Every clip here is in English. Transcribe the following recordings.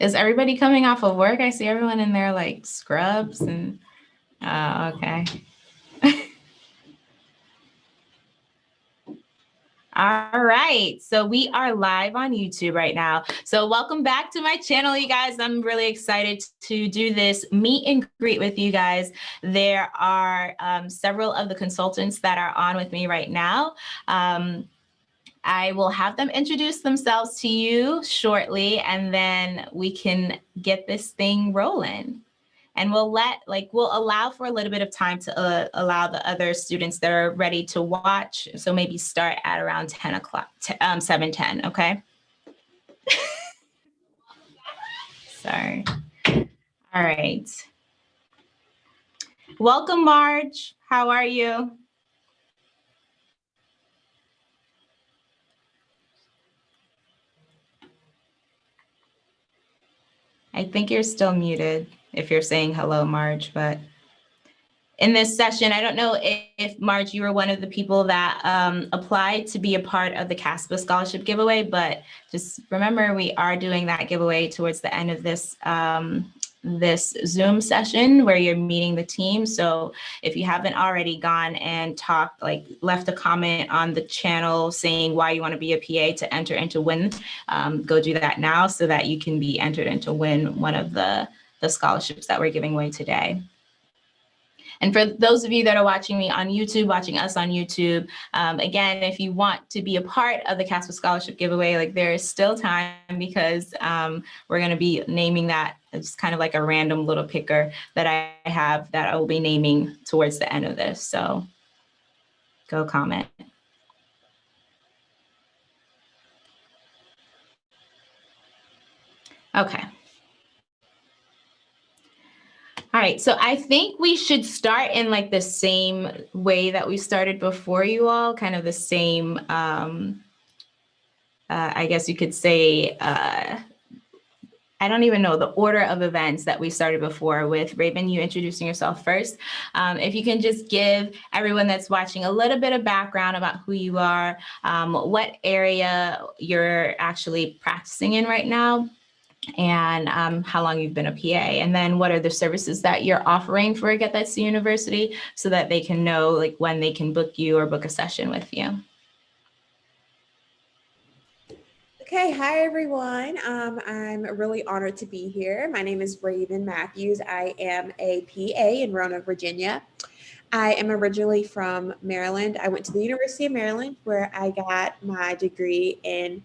Is everybody coming off of work? I see everyone in there like scrubs and, uh, okay. All right, so we are live on YouTube right now. So welcome back to my channel, you guys. I'm really excited to do this meet and greet with you guys. There are um, several of the consultants that are on with me right now. Um, I will have them introduce themselves to you shortly, and then we can get this thing rolling. And we'll let, like, we'll allow for a little bit of time to uh, allow the other students that are ready to watch. So maybe start at around 10 o'clock, um, 7, 10, okay? Sorry. All right. Welcome, Marge. How are you? I think you're still muted if you're saying hello, Marge, but in this session, I don't know if, Marge, you were one of the people that um, applied to be a part of the CASPA scholarship giveaway, but just remember we are doing that giveaway towards the end of this um, this Zoom session where you're meeting the team. So if you haven't already gone and talked, like left a comment on the channel saying why you want to be a PA to enter into win, um, go do that now so that you can be entered into win one of the, the scholarships that we're giving away today. And for those of you that are watching me on YouTube, watching us on YouTube, um, again, if you want to be a part of the CASPA Scholarship giveaway, like there is still time because um, we're going to be naming that it's kind of like a random little picker that I have that I will be naming towards the end of this. So go comment. Okay. All right, so I think we should start in like the same way that we started before you all, kind of the same, um, uh, I guess you could say, uh, I don't even know the order of events that we started before with Raven, you introducing yourself first. Um, if you can just give everyone that's watching a little bit of background about who you are, um, what area you're actually practicing in right now, and um, how long you've been a PA, and then what are the services that you're offering for Get That C University so that they can know like when they can book you or book a session with you. Okay, hi everyone. Um, I'm really honored to be here. My name is Raven Matthews. I am a PA in Roanoke, Virginia. I am originally from Maryland. I went to the University of Maryland where I got my degree in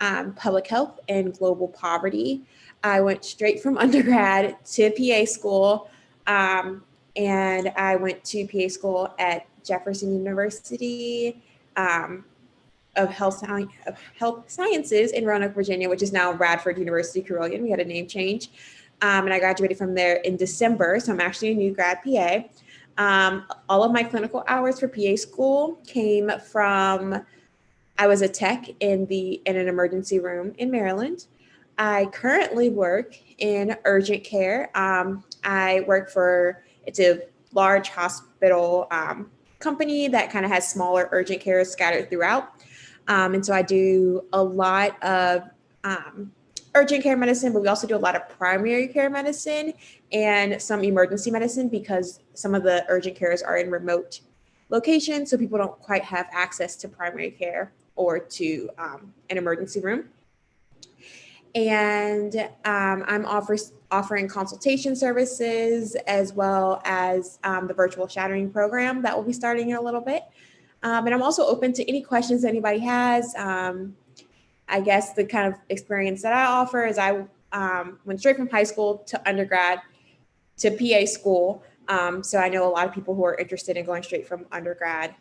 um, public health and global poverty. I went straight from undergrad to PA school, um, and I went to PA school at Jefferson University um, of Health, of Health Sciences in Roanoke, Virginia, which is now Radford University Carilion. We had a name change. Um, and I graduated from there in December. So I'm actually a new grad PA. Um, all of my clinical hours for PA school came from I was a tech in the in an emergency room in Maryland. I currently work in urgent care. Um, I work for it's a large hospital um, company that kind of has smaller urgent care scattered throughout. Um, and so I do a lot of um, urgent care medicine, but we also do a lot of primary care medicine and some emergency medicine because some of the urgent cares are in remote locations, so people don't quite have access to primary care or to um, an emergency room. And um, I'm offer, offering consultation services as well as um, the virtual shadowing program that will be starting in a little bit. Um, and I'm also open to any questions anybody has. Um, I guess the kind of experience that I offer is I um, went straight from high school to undergrad to PA school. so I know a lot of people who are interested in going straight from undergrad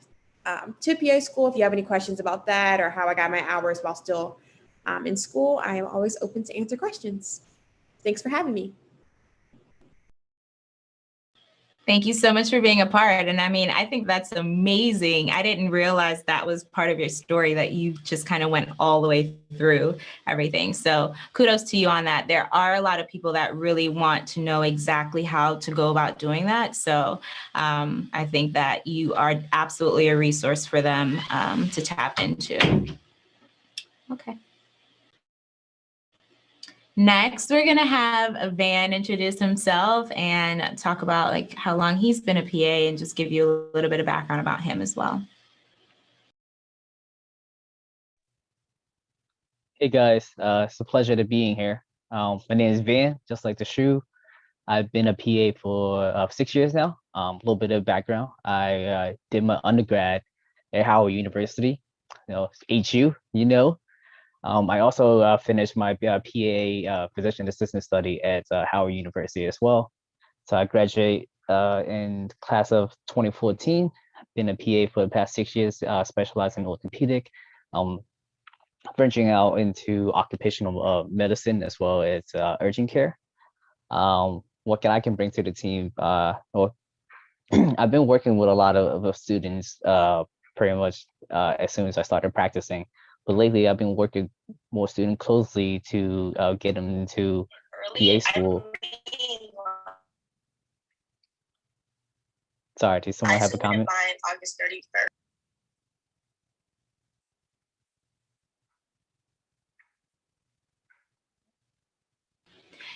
um, to PA school. If you have any questions about that or how I got my hours while still um, in school, I am always open to answer questions. Thanks for having me. Thank you so much for being a part. And I mean, I think that's amazing. I didn't realize that was part of your story that you just kind of went all the way through everything. So kudos to you on that. There are a lot of people that really want to know exactly how to go about doing that. So um, I think that you are absolutely a resource for them um, to tap into. Okay. Next, we're gonna have Van introduce himself and talk about like how long he's been a PA and just give you a little bit of background about him as well. Hey guys, uh, it's a pleasure to being here. Um, my name is Van, just like the shoe. I've been a PA for uh, six years now. Um, a little bit of background. I uh, did my undergrad at Howard University, you know, HU, you know. Um, I also uh, finished my uh, PA uh, physician assistant study at uh, Howard University as well. So I graduate uh, in class of 2014. Been a PA for the past six years, specializing in orthopedic. Um, branching out into occupational medicine as well as urgent care. Um, what can I can bring to the team? Well, I've been working with a lot of, of students pretty much uh, as soon as I started practicing. But lately, I've been working more student closely to uh, get them into PA school. Sorry, did someone I have a comment? mine August 31st.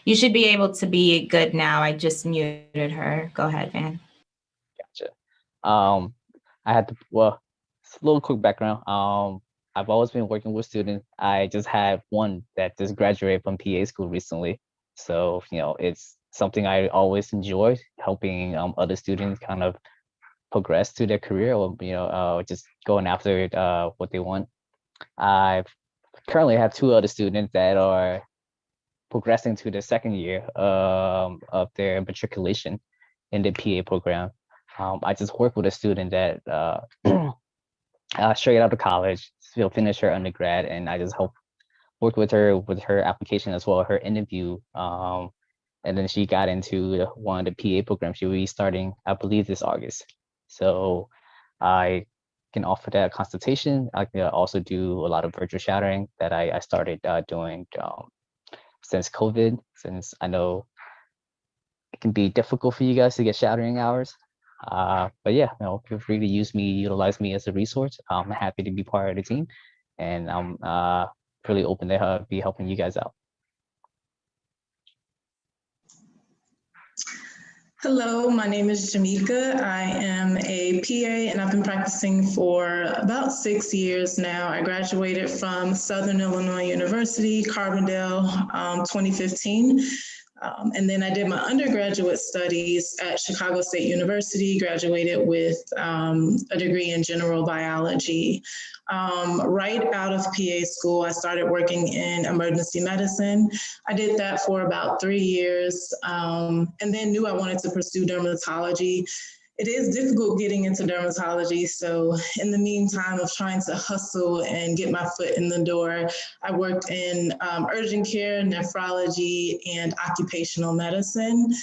You should be able to be good now. I just muted her. Go ahead, Van. Gotcha. Um, I had to, well, it's a little quick background. Um, I've always been working with students. I just had one that just graduated from PA school recently. So, you know, it's something I always enjoyed, helping um, other students kind of progress to their career or, you know, uh, just going after uh, what they want. I currently have two other students that are progressing to the second year um, of their matriculation in the PA program. Um, I just work with a student that uh, uh, straight out of college, she'll finish her undergrad, and I just help work with her with her application as well, her interview. Um, and then she got into one of the PA programs. She'll be starting, I believe, this August. So I can offer that consultation. I can also do a lot of virtual shadowing that I, I started uh, doing um, since COVID, since I know it can be difficult for you guys to get shadowing hours. Uh, but yeah, you know, feel free to use me, utilize me as a resource. I'm happy to be part of the team, and I'm uh, really open to uh, be helping you guys out. Hello, my name is Jamika. I am a PA and I've been practicing for about six years now. I graduated from Southern Illinois University, Carbondale, um, 2015. Um, and then I did my undergraduate studies at Chicago State University, graduated with um, a degree in general biology. Um, right out of PA school, I started working in emergency medicine. I did that for about three years um, and then knew I wanted to pursue dermatology. It is difficult getting into dermatology. So in the meantime of trying to hustle and get my foot in the door, I worked in um, urgent care, nephrology, and occupational medicine.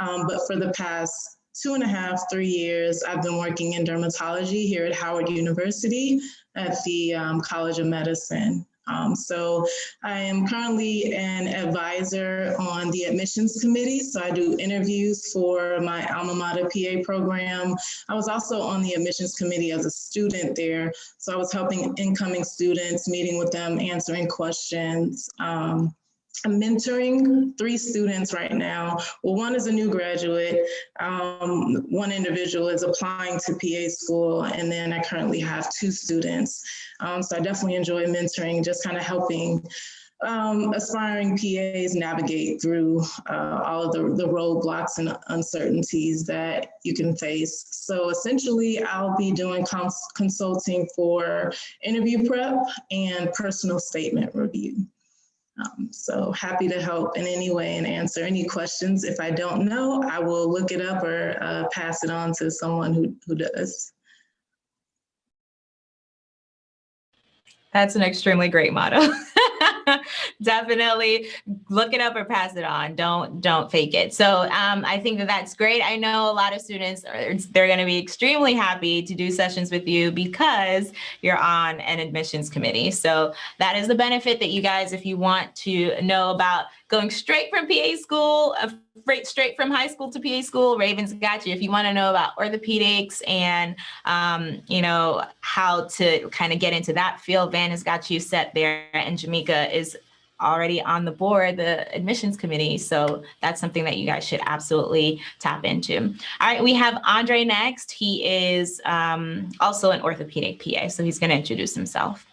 Um, but for the past two and a half, three years, I've been working in dermatology here at Howard University at the um, College of Medicine. Um, so I am currently an advisor on the admissions committee. So I do interviews for my alma mater PA program. I was also on the admissions committee as a student there. So I was helping incoming students, meeting with them, answering questions. Um, I'm mentoring three students right now. Well, one is a new graduate. Um, one individual is applying to PA school, and then I currently have two students. Um, so I definitely enjoy mentoring, just kind of helping um, aspiring PAs navigate through uh, all of the, the roadblocks and uncertainties that you can face. So essentially, I'll be doing cons consulting for interview prep and personal statement review. Um, so happy to help in any way and answer any questions. If I don't know, I will look it up or uh, pass it on to someone who, who does. That's an extremely great motto. Definitely look it up or pass it on. Don't don't fake it. So um, I think that that's great. I know a lot of students are they're going to be extremely happy to do sessions with you because you're on an admissions committee. So that is the benefit that you guys, if you want to know about going straight from PA school, straight straight from high school to PA school, Ravens got you. If you want to know about orthopedics and um, you know how to kind of get into that field, Van has got you set there, and Jamika is already on the board, the admissions committee. So that's something that you guys should absolutely tap into. All right, we have Andre next. He is um, also an orthopedic PA, so he's going to introduce himself.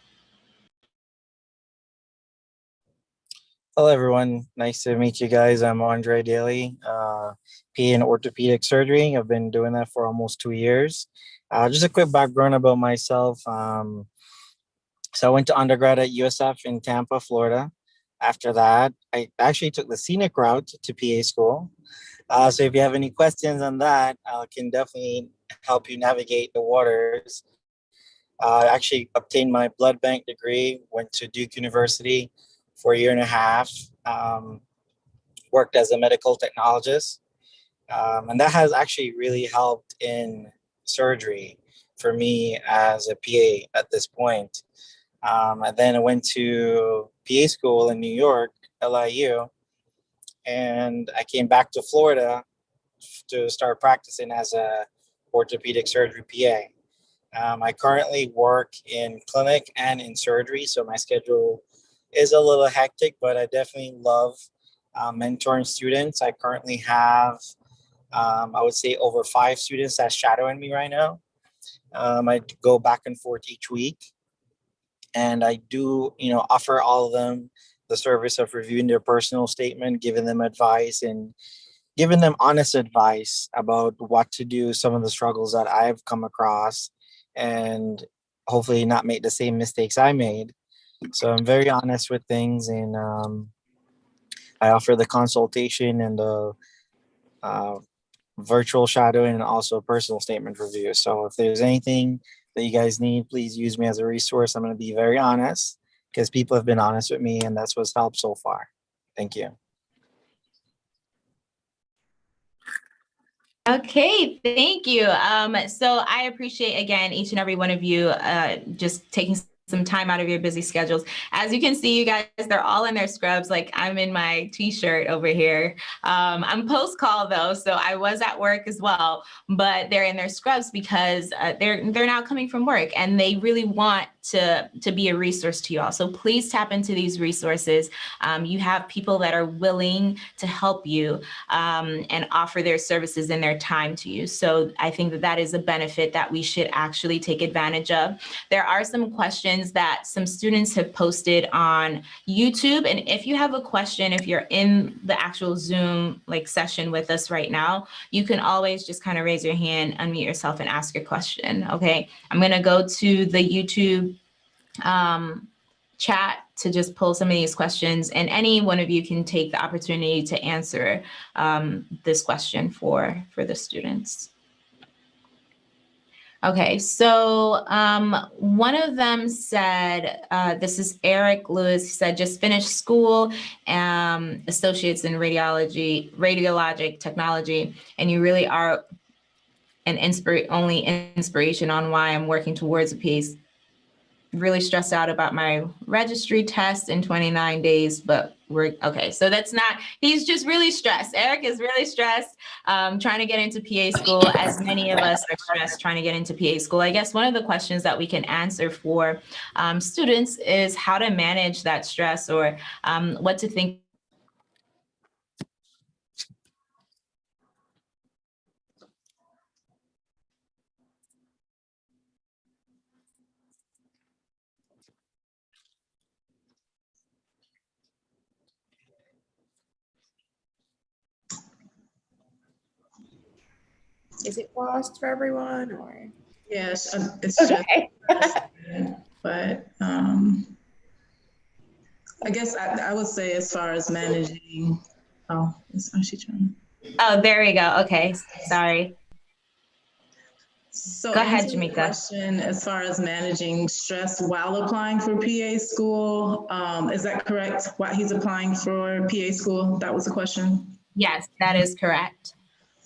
Hello, everyone. Nice to meet you guys. I'm Andre Daly, uh, PA in orthopedic surgery. I've been doing that for almost two years. Uh, just a quick background about myself. Um, so I went to undergrad at USF in Tampa, Florida. After that, I actually took the scenic route to PA school. Uh, so if you have any questions on that, I can definitely help you navigate the waters. Uh, I actually obtained my blood bank degree, went to Duke University for a year and a half, um, worked as a medical technologist. Um, and that has actually really helped in surgery for me as a PA at this point. Um, and then I went to PA school in New York, LIU, and I came back to Florida to start practicing as a orthopedic surgery PA. Um, I currently work in clinic and in surgery, so my schedule is a little hectic, but I definitely love uh, mentoring students. I currently have, um, I would say, over five students that's shadowing me right now. Um, I go back and forth each week, and I do, you know, offer all of them the service of reviewing their personal statement, giving them advice, and giving them honest advice about what to do, some of the struggles that I've come across, and hopefully not make the same mistakes I made. So I'm very honest with things and um, I offer the consultation and the uh, virtual shadowing and also personal statement review. So if there's anything that you guys need, please use me as a resource. I'm going to be very honest because people have been honest with me and that's what's helped so far. Thank you. Okay, thank you. Um, so I appreciate again each and every one of you uh, just taking some time out of your busy schedules. As you can see, you guys, they're all in their scrubs. Like I'm in my t-shirt over here. Um, I'm post call though, so I was at work as well, but they're in their scrubs because uh, they're they're now coming from work and they really want to to be a resource to you all. So please tap into these resources. Um, you have people that are willing to help you um, and offer their services and their time to you. So I think that that is a benefit that we should actually take advantage of. There are some questions that some students have posted on YouTube. And if you have a question, if you're in the actual Zoom like session with us right now, you can always just kind of raise your hand, unmute yourself and ask your question. Okay, I'm gonna go to the YouTube um, chat to just pull some of these questions and any one of you can take the opportunity to answer um, this question for, for the students. Okay, so um, one of them said, uh, this is Eric Lewis, he said, just finished school, um, associates in radiology, radiologic technology, and you really are an inspira only inspiration on why I'm working towards a piece. Really stressed out about my registry test in 29 days, but we're okay. So that's not, he's just really stressed. Eric is really stressed um, trying to get into PA school, as many of us are stressed trying to get into PA school. I guess one of the questions that we can answer for um, students is how to manage that stress or um, what to think Is it lost for everyone or? Yes, uh, it's just, Okay. but um, I guess I, I would say as far as managing, oh, is oh, she trying? Oh, there we go. Okay, sorry. So Go ahead, Jamika. Question as far as managing stress while applying for PA school, um, is that correct? Why he's applying for PA school? That was the question. Yes, that is correct.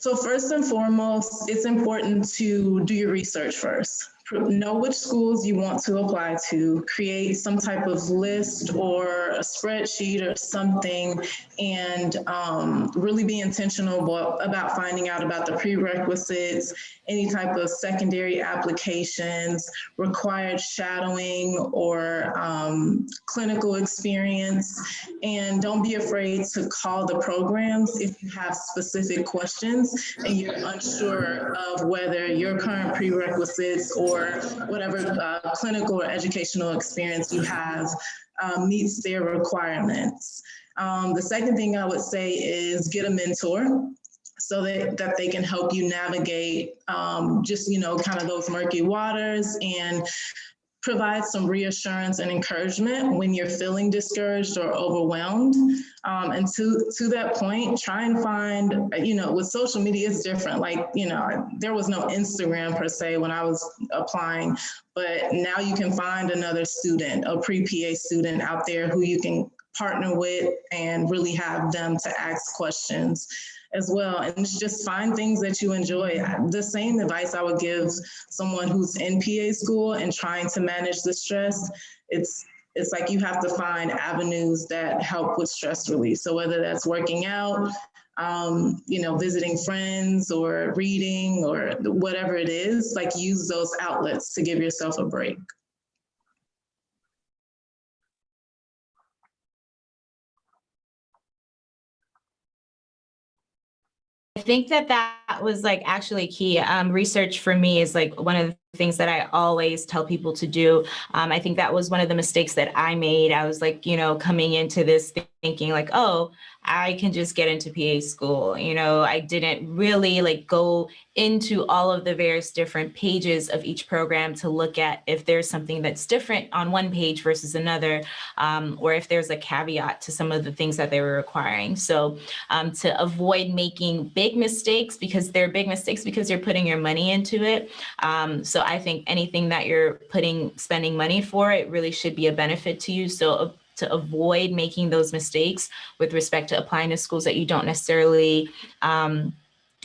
So first and foremost, it's important to do your research first. Know which schools you want to apply to, create some type of list or a spreadsheet or something, and um, really be intentional about, about finding out about the prerequisites, any type of secondary applications, required shadowing or um, clinical experience, and don't be afraid to call the programs if you have specific questions and you're unsure of whether your current prerequisites or whatever uh, clinical or educational experience you have um, meets their requirements. Um, the second thing I would say is get a mentor so that, that they can help you navigate um, just, you know, kind of those murky waters and provide some reassurance and encouragement when you're feeling discouraged or overwhelmed. Um, and to, to that point, try and find, you know, with social media, it's different. Like, you know, there was no Instagram per se when I was applying, but now you can find another student, a pre-PA student out there who you can partner with and really have them to ask questions as well and just find things that you enjoy. The same advice I would give someone who's in PA school and trying to manage the stress, it's it's like you have to find avenues that help with stress relief. So whether that's working out, um, you know, visiting friends or reading or whatever it is, like use those outlets to give yourself a break. Think that that was like actually key. Um, research for me is like one of the things that I always tell people to do. Um, I think that was one of the mistakes that I made. I was like, you know, coming into this thinking like, oh, I can just get into PA school. You know, I didn't really like go into all of the various different pages of each program to look at if there's something that's different on one page versus another, um, or if there's a caveat to some of the things that they were requiring. So um, to avoid making big mistakes because they're big mistakes because you're putting your money into it. Um, so I think anything that you're putting, spending money for, it really should be a benefit to you. So uh, to avoid making those mistakes with respect to applying to schools that you don't necessarily um,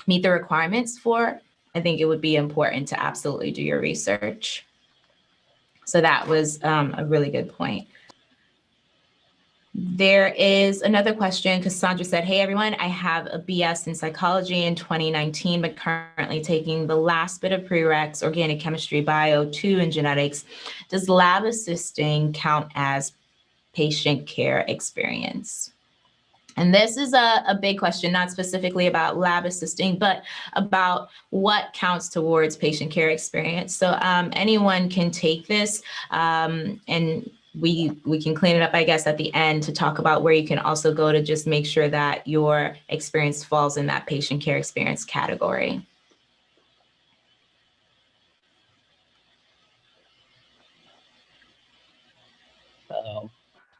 meet the requirements for, I think it would be important to absolutely do your research. So that was um, a really good point. There is another question. Cassandra said, hey, everyone, I have a BS in psychology in 2019, but currently taking the last bit of prereqs, organic chemistry, bio, two, and genetics. Does lab assisting count as patient care experience? And this is a, a big question, not specifically about lab assisting, but about what counts towards patient care experience. So um, anyone can take this um, and we we can clean it up, I guess, at the end to talk about where you can also go to just make sure that your experience falls in that patient care experience category. Um,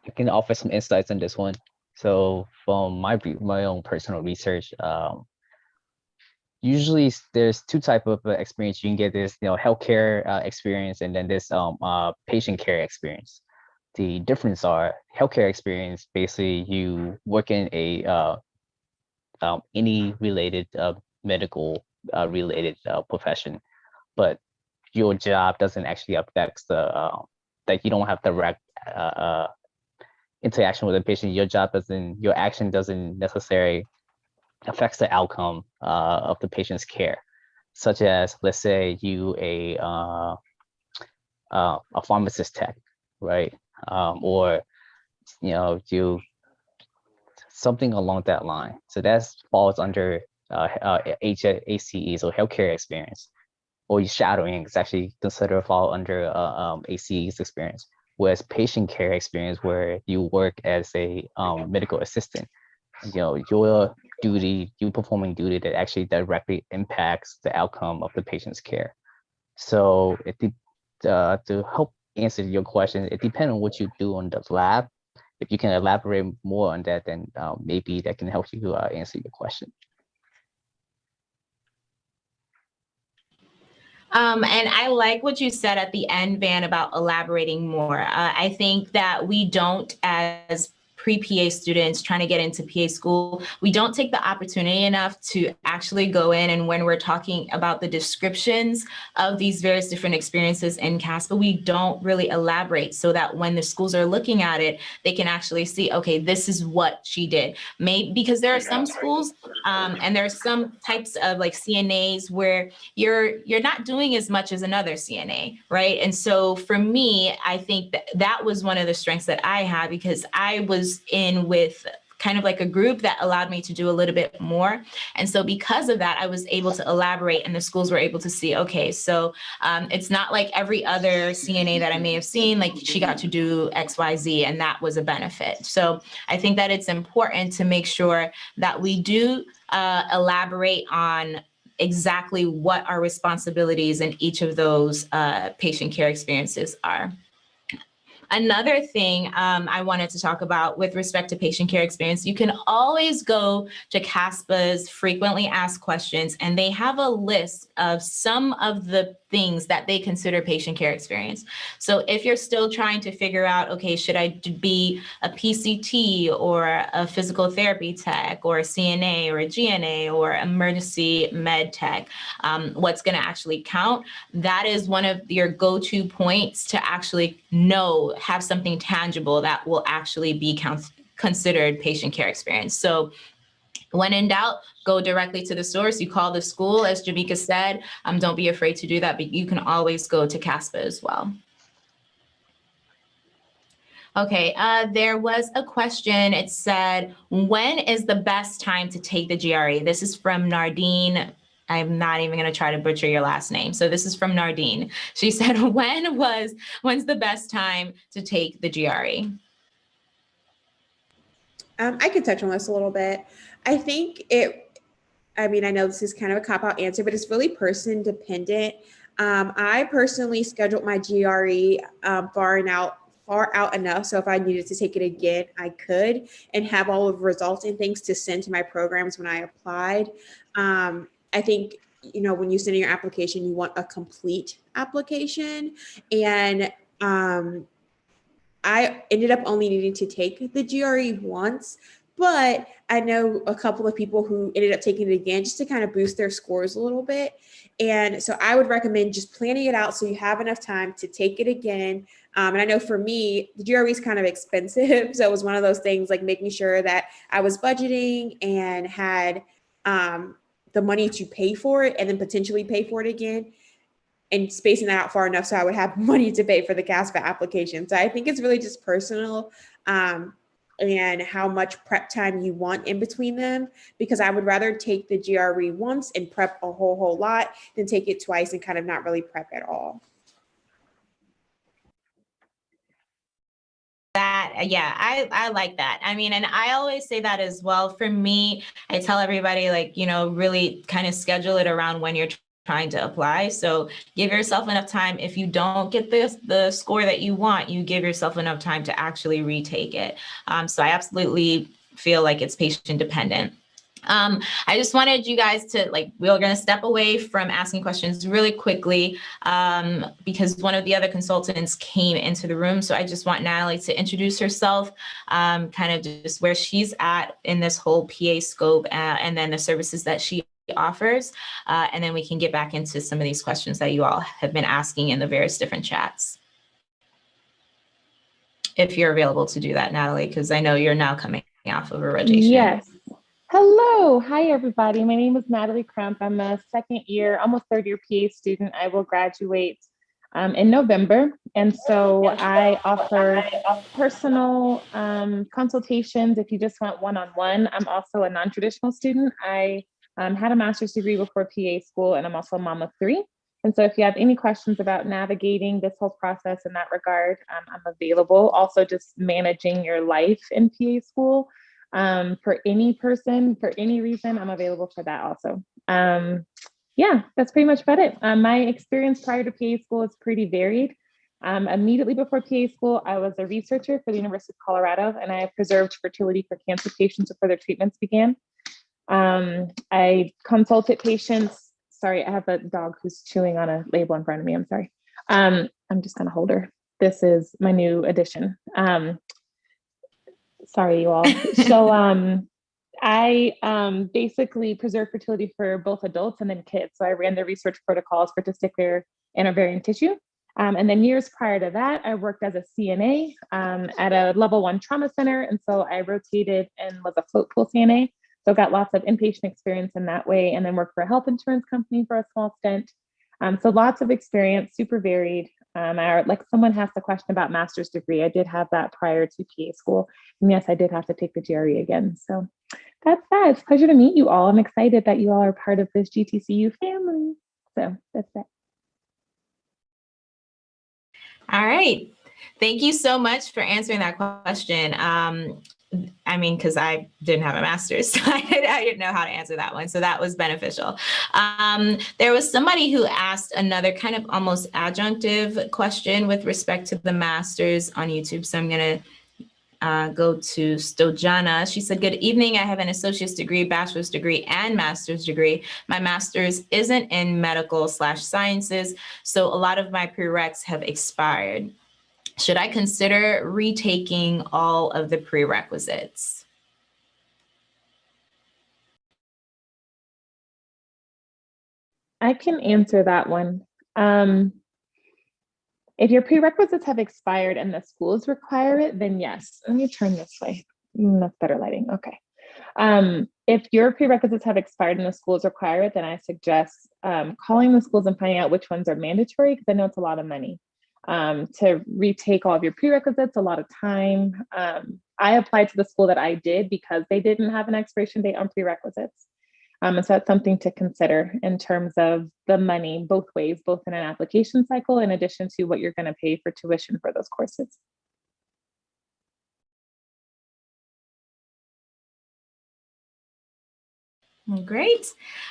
I can offer some insights on this one. So from my my own personal research, um, usually there's two type of uh, experience you can get this you know healthcare uh, experience and then this um, uh, patient care experience the difference are healthcare experience basically you work in a uh, um, any related uh, medical uh, related uh, profession but your job doesn't actually affect the uh, that you don't have direct uh, interaction with the patient. Your job doesn't your action doesn't necessarily affects the outcome of the patient's care. Such as let's say you a a pharmacist tech right um, or you know do something along that line. So that falls under uh, uh, or healthcare experience, or shadowing is actually considered fall under uh, um, HCE's experience. Whereas patient care experience, where you work as a um, medical assistant, you know your duty, you performing duty that actually directly impacts the outcome of the patient's care. So it, uh, to help answer your question. It depends on what you do on the lab. If you can elaborate more on that, then uh, maybe that can help you uh, answer your question. Um, and I like what you said at the end, Van, about elaborating more. Uh, I think that we don't, as pre-PA students trying to get into PA school, we don't take the opportunity enough to actually go in and when we're talking about the descriptions of these various different experiences in CASPA, we don't really elaborate so that when the schools are looking at it, they can actually see, okay, this is what she did. Maybe because there are some schools um, and there are some types of like CNAs where you're you're not doing as much as another CNA, right? And so for me, I think that that was one of the strengths that I had because I was in with kind of like a group that allowed me to do a little bit more. And so because of that, I was able to elaborate and the schools were able to see, okay, so um, it's not like every other CNA that I may have seen, like she got to do X, Y, Z, and that was a benefit. So I think that it's important to make sure that we do uh, elaborate on exactly what our responsibilities in each of those uh, patient care experiences are. Another thing um, I wanted to talk about with respect to patient care experience, you can always go to CASPA's frequently asked questions and they have a list of some of the things that they consider patient care experience. So if you're still trying to figure out, okay, should I be a PCT or a physical therapy tech or a CNA or a GNA or emergency med tech, um, what's gonna actually count, that is one of your go-to points to actually know, have something tangible that will actually be considered patient care experience. So when in doubt, go directly to the source. You call the school, as Jamika said. Um, don't be afraid to do that, but you can always go to CASPA as well. Okay, uh, there was a question. It said, when is the best time to take the GRE? This is from Nardine. I'm not even going to try to butcher your last name. So this is from Nardine. She said, when was, when's the best time to take the GRE? Um, I could touch on this a little bit. I think it, I mean, I know this is kind of a cop out answer, but it's really person dependent. Um, I personally scheduled my GRE um, far and out far out enough. So if I needed to take it again, I could and have all of the results and things to send to my programs when I applied. Um, I think, you know, when you send in your application, you want a complete application. And um, I ended up only needing to take the GRE once, but I know a couple of people who ended up taking it again just to kind of boost their scores a little bit. And so I would recommend just planning it out so you have enough time to take it again. Um, and I know for me, the GRE is kind of expensive. So it was one of those things like making sure that I was budgeting and had um, the money to pay for it and then potentially pay for it again and spacing that out far enough so I would have money to pay for the CASPA application. So I think it's really just personal um, and how much prep time you want in between them, because I would rather take the GRE once and prep a whole, whole lot than take it twice and kind of not really prep at all. that yeah i i like that i mean and i always say that as well for me i tell everybody like you know really kind of schedule it around when you're trying to apply. So give yourself enough time. If you don't get the the score that you want you give yourself enough time to actually retake it. Um, so i absolutely feel like it's patient dependent. Um, I just wanted you guys to like, we are going to step away from asking questions really quickly um, because one of the other consultants came into the room. So I just want Natalie to introduce herself, um, kind of just where she's at in this whole PA scope uh, and then the services that she offers. Uh, and then we can get back into some of these questions that you all have been asking in the various different chats. If you're available to do that, Natalie, because I know you're now coming off of a rotation. Yes. Hello. Hi, everybody. My name is Natalie Crump. I'm a second year, almost third year PA student. I will graduate um, in November. And so I offer personal um, consultations if you just want one-on-one. I'm also a non-traditional student. I um, had a master's degree before PA school and I'm also a mom of three. And so if you have any questions about navigating this whole process in that regard, um, I'm available. Also just managing your life in PA school um, for any person, for any reason, I'm available for that also. Um, yeah, that's pretty much about it. Um, my experience prior to PA school is pretty varied. Um, immediately before PA school, I was a researcher for the University of Colorado and I preserved fertility for cancer patients before their treatments began. Um, I consulted patients. Sorry, I have a dog who's chewing on a label in front of me. I'm sorry. Um, I'm just gonna hold her. This is my new addition. Um, Sorry, you all. So um, I um, basically preserve fertility for both adults and then kids. So I ran the research protocols for testicular and ovarian tissue. Um, and then years prior to that, I worked as a CNA um, at a level one trauma center. And so I rotated and was a float pool CNA. So got lots of inpatient experience in that way and then worked for a health insurance company for a small stint. Um, so lots of experience, super varied. Um, I, like someone asked a question about master's degree. I did have that prior to PA school. And yes, I did have to take the GRE again. So that's that. It's a pleasure to meet you all. I'm excited that you all are part of this GTCU family. So that's that. All right. Thank you so much for answering that question. Um, I mean, because I didn't have a master's, so I, didn't know how to answer that one. So that was beneficial. Um, there was somebody who asked another kind of almost adjunctive question with respect to the master's on YouTube. So I'm going to uh, go to Stojana. She said, good evening. I have an associate's degree, bachelor's degree, and master's degree. My master's isn't in medical slash sciences, so a lot of my prereqs have expired. Should I consider retaking all of the prerequisites? I can answer that one. Um, if your prerequisites have expired and the schools require it, then yes. Let me turn this way. Mm, that's better lighting. Okay. Um, if your prerequisites have expired and the schools require it, then I suggest um, calling the schools and finding out which ones are mandatory because I know it's a lot of money um, to retake all of your prerequisites, a lot of time. Um, I applied to the school that I did because they didn't have an expiration date on prerequisites. Um, and so that's something to consider in terms of the money both ways, both in an application cycle in addition to what you're going to pay for tuition for those courses. Great.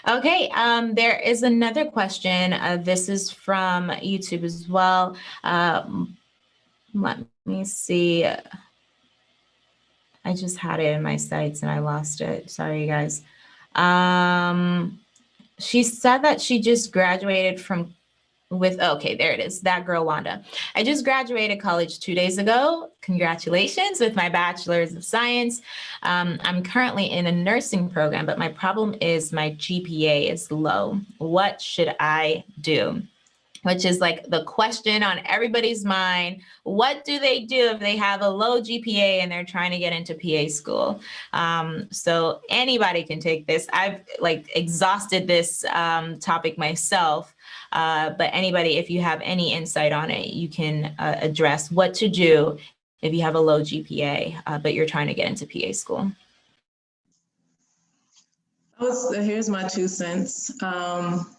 Okay, um, there is another question. Uh, this is from YouTube as well. Um, let me see. I just had it in my sights and I lost it. Sorry, you guys. Um, she said that she just graduated from with, okay, there it is, that girl Wanda. I just graduated college two days ago. Congratulations with my bachelor's of science. Um, I'm currently in a nursing program, but my problem is my GPA is low. What should I do? which is like the question on everybody's mind. What do they do if they have a low GPA and they're trying to get into PA school? Um, so anybody can take this. I've like exhausted this um, topic myself, uh, but anybody, if you have any insight on it, you can uh, address what to do if you have a low GPA, uh, but you're trying to get into PA school. Here's my two cents. Um,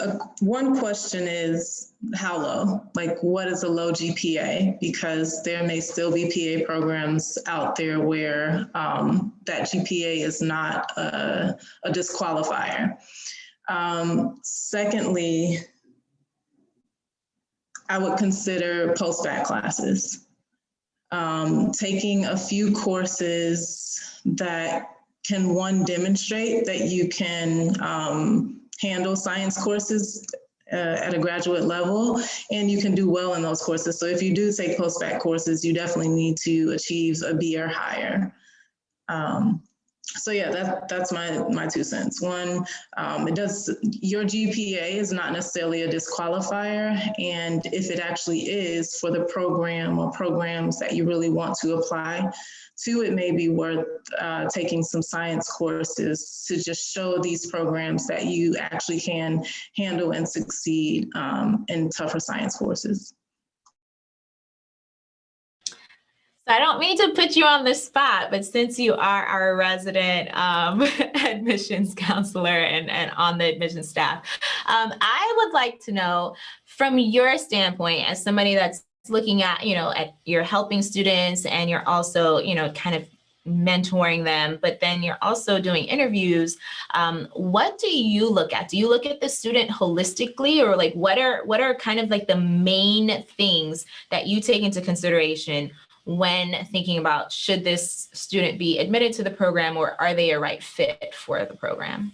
uh, one question is how low? Like, what is a low GPA? Because there may still be PA programs out there where um, that GPA is not a, a disqualifier. Um, secondly, I would consider post-bac classes. Um, taking a few courses that can one demonstrate that you can um, handle science courses uh, at a graduate level and you can do well in those courses. So if you do take post-bac courses, you definitely need to achieve a B or higher. Um, so yeah, that, that's my, my two cents. One, um, it does, your GPA is not necessarily a disqualifier. And if it actually is for the program or programs that you really want to apply to, it may be worth uh, taking some science courses to just show these programs that you actually can handle and succeed um, in tougher science courses. So I don't mean to put you on the spot, but since you are our resident um, admissions counselor and, and on the admissions staff, um, I would like to know from your standpoint as somebody that's looking at, you know, at you're helping students and you're also, you know, kind of mentoring them, but then you're also doing interviews. Um, what do you look at? Do you look at the student holistically or like what are what are kind of like the main things that you take into consideration when thinking about should this student be admitted to the program or are they a right fit for the program?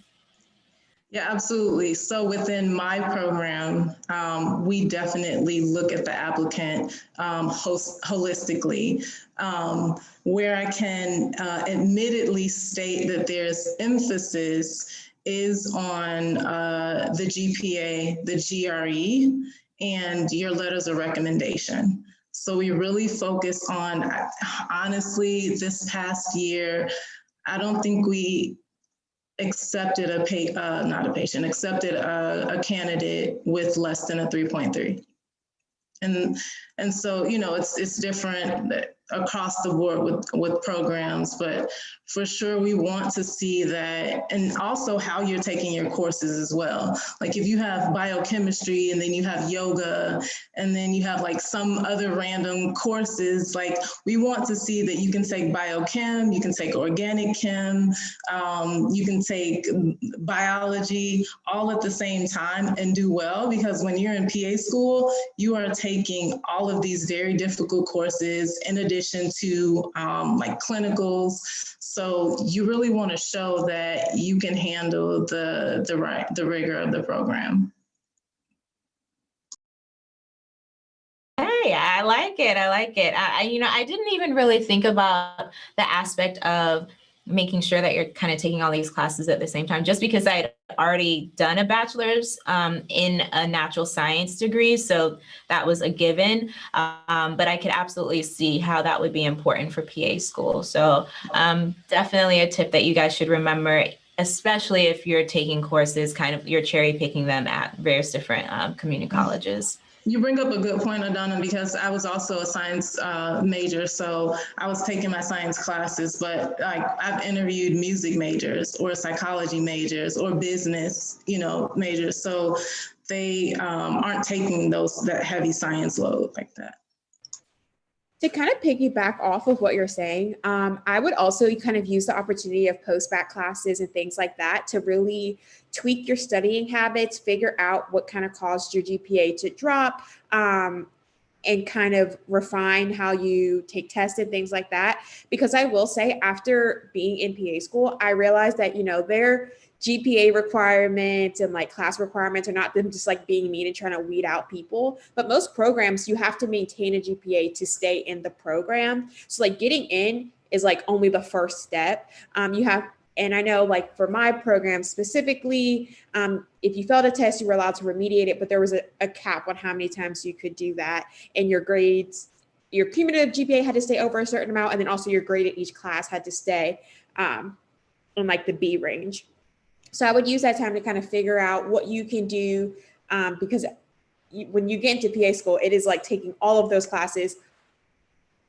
Yeah, absolutely. So within my program, um, we definitely look at the applicant um, host, holistically. Um, where I can uh, admittedly state that there's emphasis is on uh, the GPA, the GRE, and your letters of recommendation. So we really focus on, honestly, this past year, I don't think we accepted a pay, uh, not a patient, accepted a, a candidate with less than a 3.3. And, and so, you know, it's, it's different across the board with, with programs, but for sure we want to see that and also how you're taking your courses as well. Like if you have biochemistry and then you have yoga and then you have like some other random courses, like we want to see that you can take biochem, you can take organic chem, um, you can take biology all at the same time and do well because when you're in PA school, you are taking all of these very difficult courses in addition to um, like clinicals. So you really want to show that you can handle the, the, right, the rigor of the program. Hey, I like it. I like it. I, you know, I didn't even really think about the aspect of making sure that you're kind of taking all these classes at the same time, just because I had already done a bachelor's um, in a natural science degree. So that was a given, um, but I could absolutely see how that would be important for PA school. So um, definitely a tip that you guys should remember, especially if you're taking courses, kind of you're cherry picking them at various different um, community colleges. You bring up a good point, Adana, because I was also a science uh, major, so I was taking my science classes, but like I've interviewed music majors or psychology majors or business, you know, majors. So they um, aren't taking those that heavy science load like that to kind of piggyback off of what you're saying, um, I would also kind of use the opportunity of post-bac classes and things like that to really tweak your studying habits, figure out what kind of caused your GPA to drop, um, and kind of refine how you take tests and things like that. Because I will say after being in PA school, I realized that, you know, there GPA requirements and like class requirements are not them just like being mean and trying to weed out people. But most programs, you have to maintain a GPA to stay in the program. So like getting in is like only the first step. Um, you have, and I know like for my program specifically, um, if you failed a test, you were allowed to remediate it, but there was a, a cap on how many times you could do that. And your grades, your cumulative GPA had to stay over a certain amount, and then also your grade at each class had to stay um, in like the B range. So I would use that time to kind of figure out what you can do um, because you, when you get into PA school, it is like taking all of those classes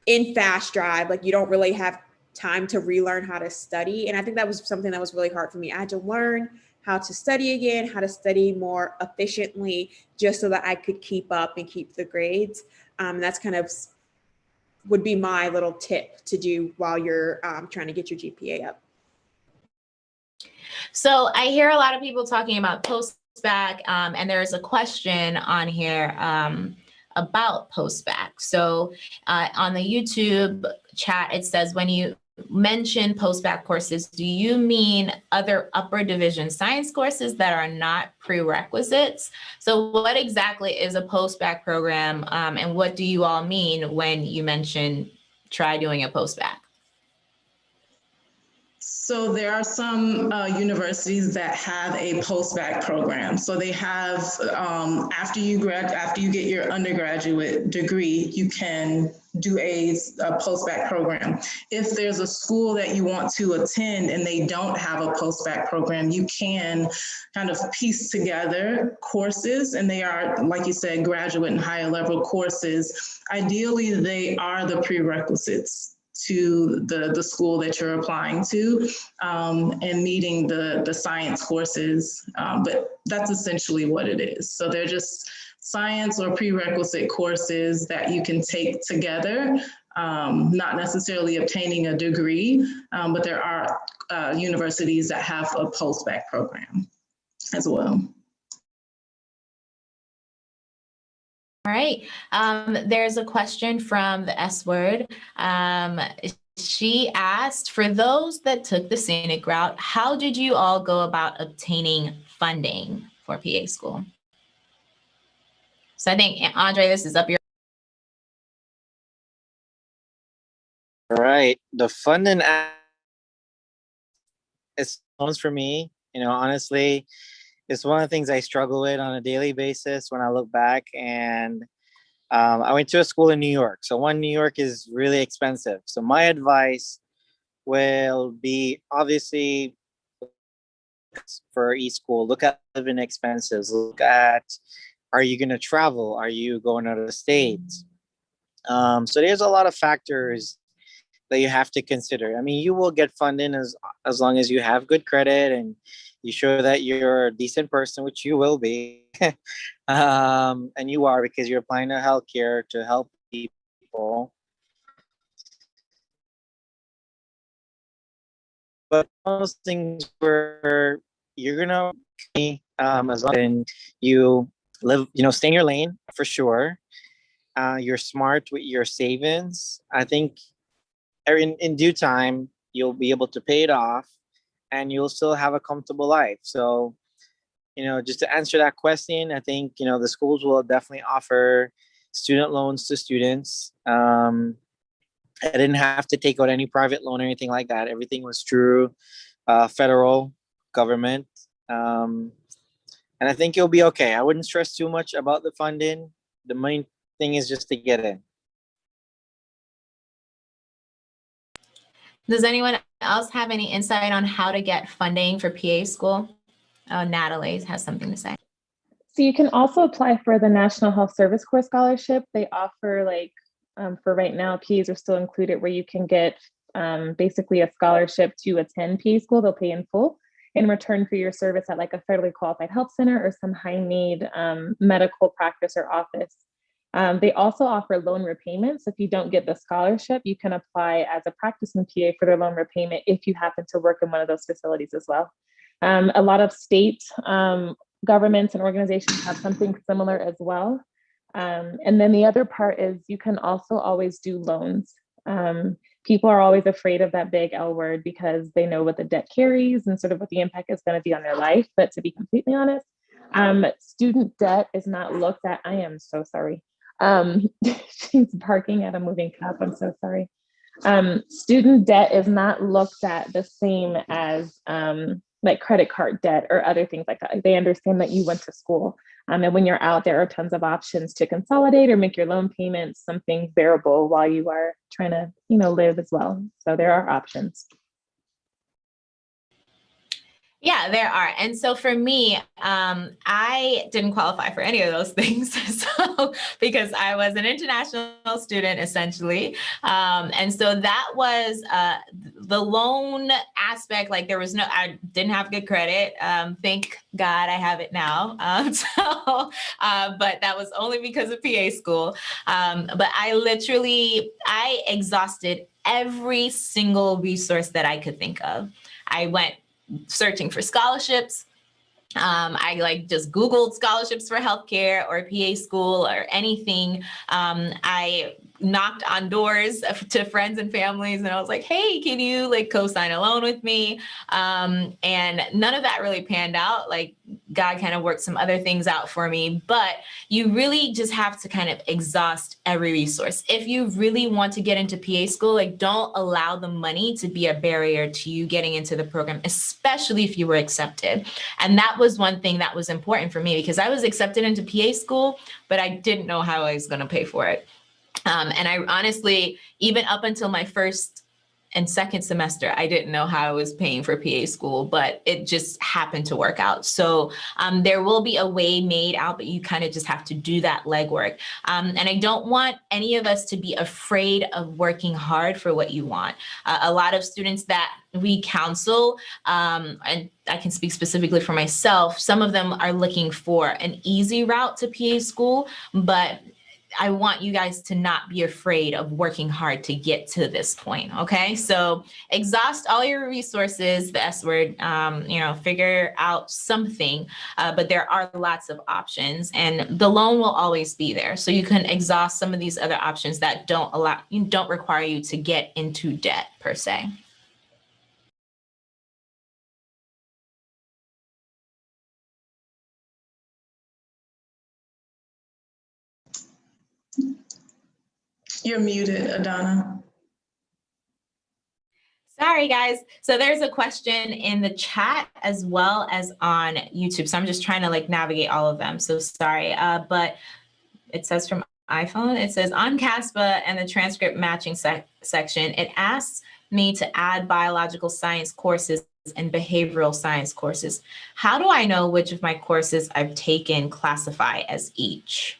in fast drive. Like you don't really have time to relearn how to study. And I think that was something that was really hard for me. I had to learn how to study again, how to study more efficiently, just so that I could keep up and keep the grades. Um, that's kind of would be my little tip to do while you're um, trying to get your GPA up. So I hear a lot of people talking about post-bac, um, and there's a question on here um, about post-bac. So uh, on the YouTube chat, it says when you mention post-bac courses, do you mean other upper division science courses that are not prerequisites? So what exactly is a post-bac program um, and what do you all mean when you mention try doing a post-bac? So there are some uh, universities that have a post-bac program. So they have, um, after you grad, after you get your undergraduate degree, you can do a, a post-bac program. If there's a school that you want to attend and they don't have a post-bac program, you can kind of piece together courses and they are, like you said, graduate and higher level courses. Ideally, they are the prerequisites to the, the school that you're applying to um, and meeting the, the science courses. Um, but that's essentially what it is. So they're just science or prerequisite courses that you can take together, um, not necessarily obtaining a degree, um, but there are uh, universities that have a post-bac program as well. All right. Um, there's a question from the S word. Um, she asked, for those that took the scenic route, how did you all go about obtaining funding for PA school? So I think, Andre, this is up your All right, the funding is loans for me. You know, honestly, it's one of the things I struggle with on a daily basis when I look back. And um, I went to a school in New York. So one, New York is really expensive. So my advice will be obviously for each school, look at living expenses. Look at, are you going to travel? Are you going out of the states? Um, so there's a lot of factors that you have to consider. I mean, you will get funding as as long as you have good credit and you show that you're a decent person, which you will be, um, and you are because you're applying to healthcare to help people. But those things where you're gonna um, as long as you live, you know, stay in your lane for sure. Uh, you're smart with your savings. I think in, in due time, you'll be able to pay it off and you'll still have a comfortable life. So, you know, just to answer that question, I think, you know, the schools will definitely offer student loans to students. Um, I didn't have to take out any private loan or anything like that. Everything was through uh, federal government. Um, and I think you'll be okay. I wouldn't stress too much about the funding. The main thing is just to get in. Does anyone else have any insight on how to get funding for PA school? Oh, Natalie has something to say. So you can also apply for the National Health Service Corps Scholarship. They offer like, um, for right now, PAs are still included where you can get um, basically a scholarship to attend PA school. They'll pay in full in return for your service at like a federally qualified health center or some high need um, medical practice or office. Um, they also offer loan repayments. If you don't get the scholarship, you can apply as a practicing PA for their loan repayment if you happen to work in one of those facilities as well. Um, a lot of state um, governments and organizations have something similar as well. Um, and then the other part is you can also always do loans. Um, people are always afraid of that big L word because they know what the debt carries and sort of what the impact is going to be on their life. But to be completely honest, um, student debt is not looked at. I am so sorry. Um, she's barking at a moving cup. I'm so sorry. Um, student debt is not looked at the same as um, like credit card debt or other things like that. They understand that you went to school. Um, and when you're out, there are tons of options to consolidate or make your loan payments something bearable while you are trying to, you know, live as well. So there are options. Yeah, there are. And so for me, um, I didn't qualify for any of those things. so because I was an international student essentially. Um, and so that was uh, the loan aspect. Like there was no, I didn't have good credit. Um, thank God I have it now. Um, so, uh, but that was only because of PA school. Um, but I literally, I exhausted every single resource that I could think of. I went searching for scholarships. Um, I like just Googled scholarships for healthcare or PA school or anything. Um, I knocked on doors to friends and families and I was like, hey, can you like co-sign a loan with me? Um, and none of that really panned out. Like God kind of worked some other things out for me, but you really just have to kind of exhaust every resource. If you really want to get into PA school, like don't allow the money to be a barrier to you getting into the program, especially if you were accepted. And that was one thing that was important for me because I was accepted into PA school, but I didn't know how I was going to pay for it. Um, and I honestly, even up until my first and second semester, I didn't know how I was paying for PA school, but it just happened to work out. So um, there will be a way made out, but you kind of just have to do that legwork. Um, and I don't want any of us to be afraid of working hard for what you want. Uh, a lot of students that we counsel, um, and I can speak specifically for myself, some of them are looking for an easy route to PA school, but I want you guys to not be afraid of working hard to get to this point. Okay. So exhaust all your resources, the S word, um, you know, figure out something, uh, but there are lots of options and the loan will always be there. So you can exhaust some of these other options that don't allow, you don't require you to get into debt per se. You're muted, Adana. Sorry, guys. So there's a question in the chat as well as on YouTube. So I'm just trying to like navigate all of them. So sorry. Uh, but it says from iPhone, it says on CASPA and the transcript matching sec section, it asks me to add biological science courses and behavioral science courses. How do I know which of my courses I've taken classify as each?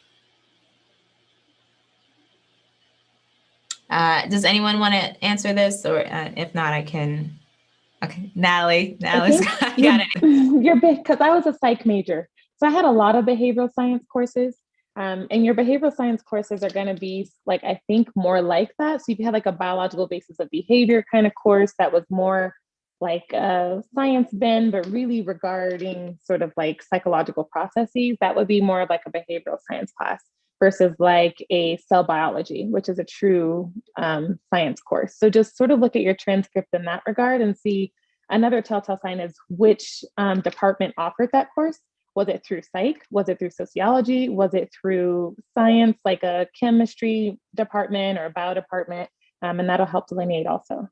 Uh, does anyone want to answer this or uh, if not, I can. Okay, Natalie, Natalie's got, got it. You're big, because I was a psych major. So I had a lot of behavioral science courses. Um, and your behavioral science courses are going to be like, I think more like that. So if you had like a biological basis of behavior kind of course that was more like a science bend, but really regarding sort of like psychological processes, that would be more of like a behavioral science class versus like a cell biology, which is a true um, science course. So just sort of look at your transcript in that regard and see another telltale sign is which um, department offered that course. Was it through psych? Was it through sociology? Was it through science, like a chemistry department or a bio department? Um, and that'll help delineate also.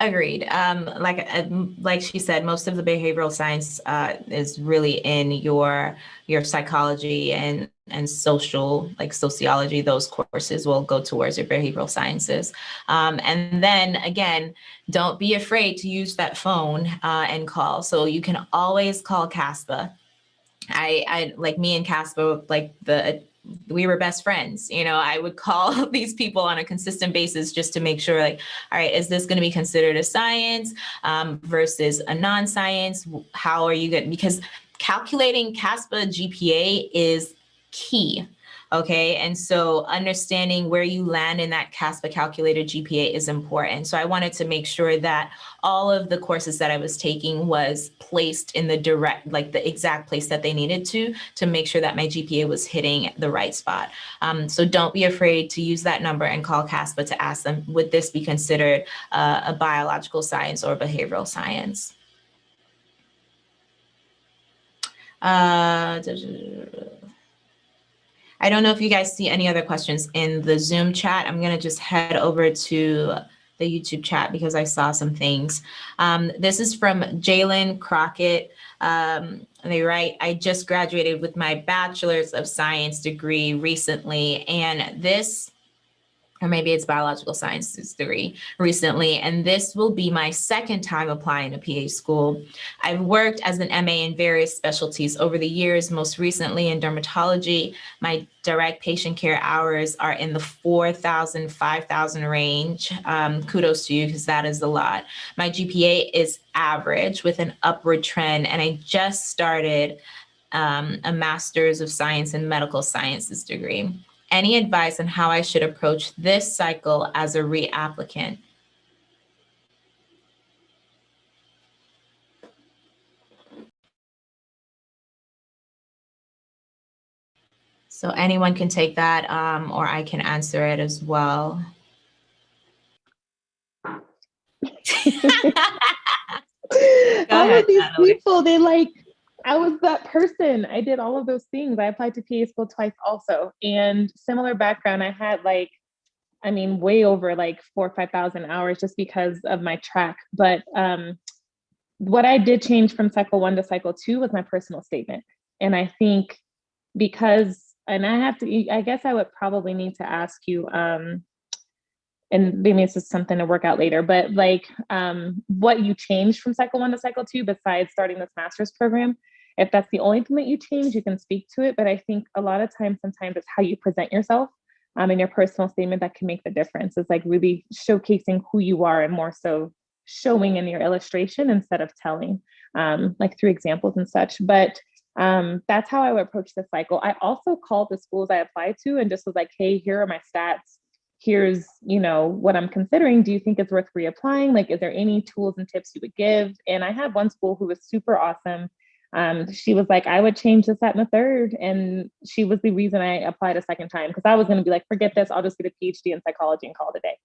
Agreed. Um, like uh, like she said, most of the behavioral science uh, is really in your your psychology and and social like sociology. Those courses will go towards your behavioral sciences. Um, and then again, don't be afraid to use that phone uh, and call. So you can always call CASPA. I, I like me and CASPA, like the we were best friends. You know, I would call these people on a consistent basis just to make sure like, all right, is this going to be considered a science um, versus a non-science? How are you going because calculating CASPA GPA is key. Okay, and so understanding where you land in that CASPA calculator GPA is important. So I wanted to make sure that all of the courses that I was taking was placed in the direct, like the exact place that they needed to, to make sure that my GPA was hitting the right spot. Um, so don't be afraid to use that number and call CASPA to ask them, would this be considered uh, a biological science or behavioral science? Uh, I don't know if you guys see any other questions in the Zoom chat. I'm going to just head over to the YouTube chat because I saw some things. Um, this is from Jalen Crockett. Um, they write, I just graduated with my bachelor's of science degree recently, and this or maybe it's biological sciences degree recently, and this will be my second time applying to PA school. I've worked as an MA in various specialties over the years, most recently in dermatology. My direct patient care hours are in the 4,000, 5,000 range. Um, kudos to you because that is a lot. My GPA is average with an upward trend, and I just started um, a master's of science in medical sciences degree any advice on how I should approach this cycle as a reapplicant? So anyone can take that um, or I can answer it as well. All of these Natalie. people, they like I was that person. I did all of those things. I applied to PA school twice also. And similar background, I had like, I mean, way over like four or 5,000 hours just because of my track. But um, what I did change from cycle one to cycle two was my personal statement. And I think because, and I have to, I guess I would probably need to ask you, um, and maybe this is something to work out later, but like um, what you changed from cycle one to cycle two besides starting this master's program. If that's the only thing that you change, you can speak to it. But I think a lot of times, sometimes it's how you present yourself um, in your personal statement that can make the difference. It's like really showcasing who you are and more so showing in your illustration instead of telling. um, like through examples and such. But um, that's how I would approach the cycle. I also called the schools I applied to and just was like, hey, here are my stats. Here's, you know, what I'm considering. Do you think it's worth reapplying? Like, is there any tools and tips you would give? And I had one school who was super awesome. Um, she was like, I would change this, and the third. And she was the reason I applied a second time because I was going to be like, forget this, I'll just get a PhD in psychology and call it a day.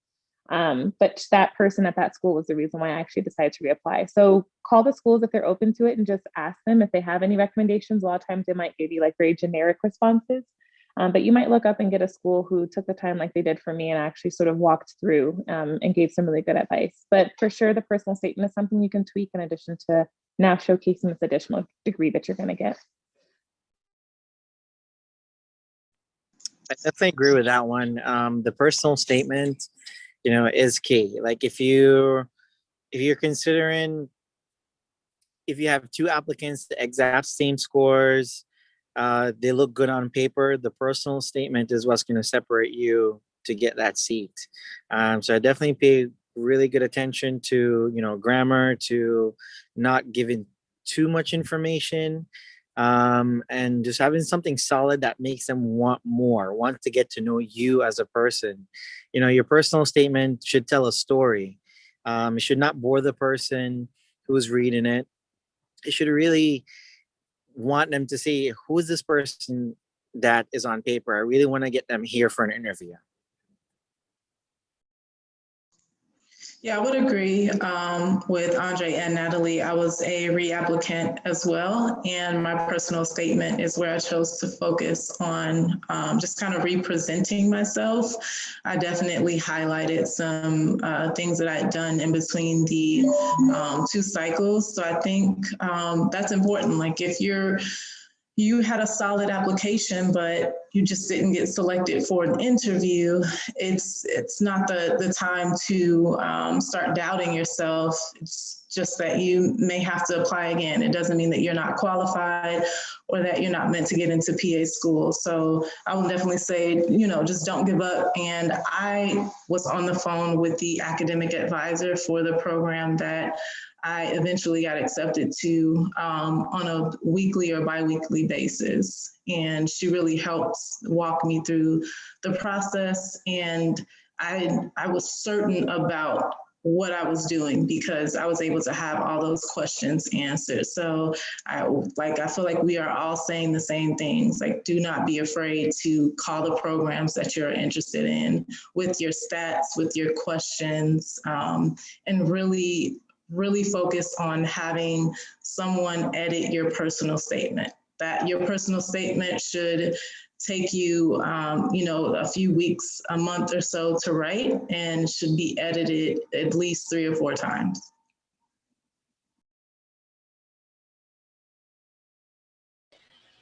Um, but that person at that school was the reason why I actually decided to reapply. So call the schools if they're open to it and just ask them if they have any recommendations. A lot of times they might give you like very generic responses, um, but you might look up and get a school who took the time like they did for me and actually sort of walked through um, and gave some really good advice. But for sure, the personal statement is something you can tweak in addition to now showcasing this additional degree that you're going to get. I definitely agree with that one. Um, the personal statement, you know, is key. Like if you if you're considering if you have two applicants the exact same scores, uh, they look good on paper, the personal statement is what's going to separate you to get that seat. Um, so I definitely pay really good attention to, you know, grammar, to not giving too much information um, and just having something solid that makes them want more, want to get to know you as a person. You know, your personal statement should tell a story. Um, it should not bore the person who's reading it. It should really want them to see who is this person that is on paper. I really want to get them here for an interview. Yeah, I would agree um, with Andre and Natalie. I was a reapplicant as well, and my personal statement is where I chose to focus on um, just kind of representing myself. I definitely highlighted some uh, things that I had done in between the um, two cycles. So I think um, that's important. Like if you're you had a solid application, but you just didn't get selected for an interview, it's it's not the, the time to um, start doubting yourself. It's just that you may have to apply again. It doesn't mean that you're not qualified or that you're not meant to get into PA school. So I will definitely say, you know, just don't give up. And I was on the phone with the academic advisor for the program that I eventually got accepted to um, on a weekly or biweekly basis. And she really helped walk me through the process. And I, I was certain about what I was doing because I was able to have all those questions answered. So I like I feel like we are all saying the same things. Like do not be afraid to call the programs that you're interested in with your stats, with your questions, um, and really really focus on having someone edit your personal statement. That your personal statement should take you, um, you know, a few weeks, a month or so to write and should be edited at least three or four times.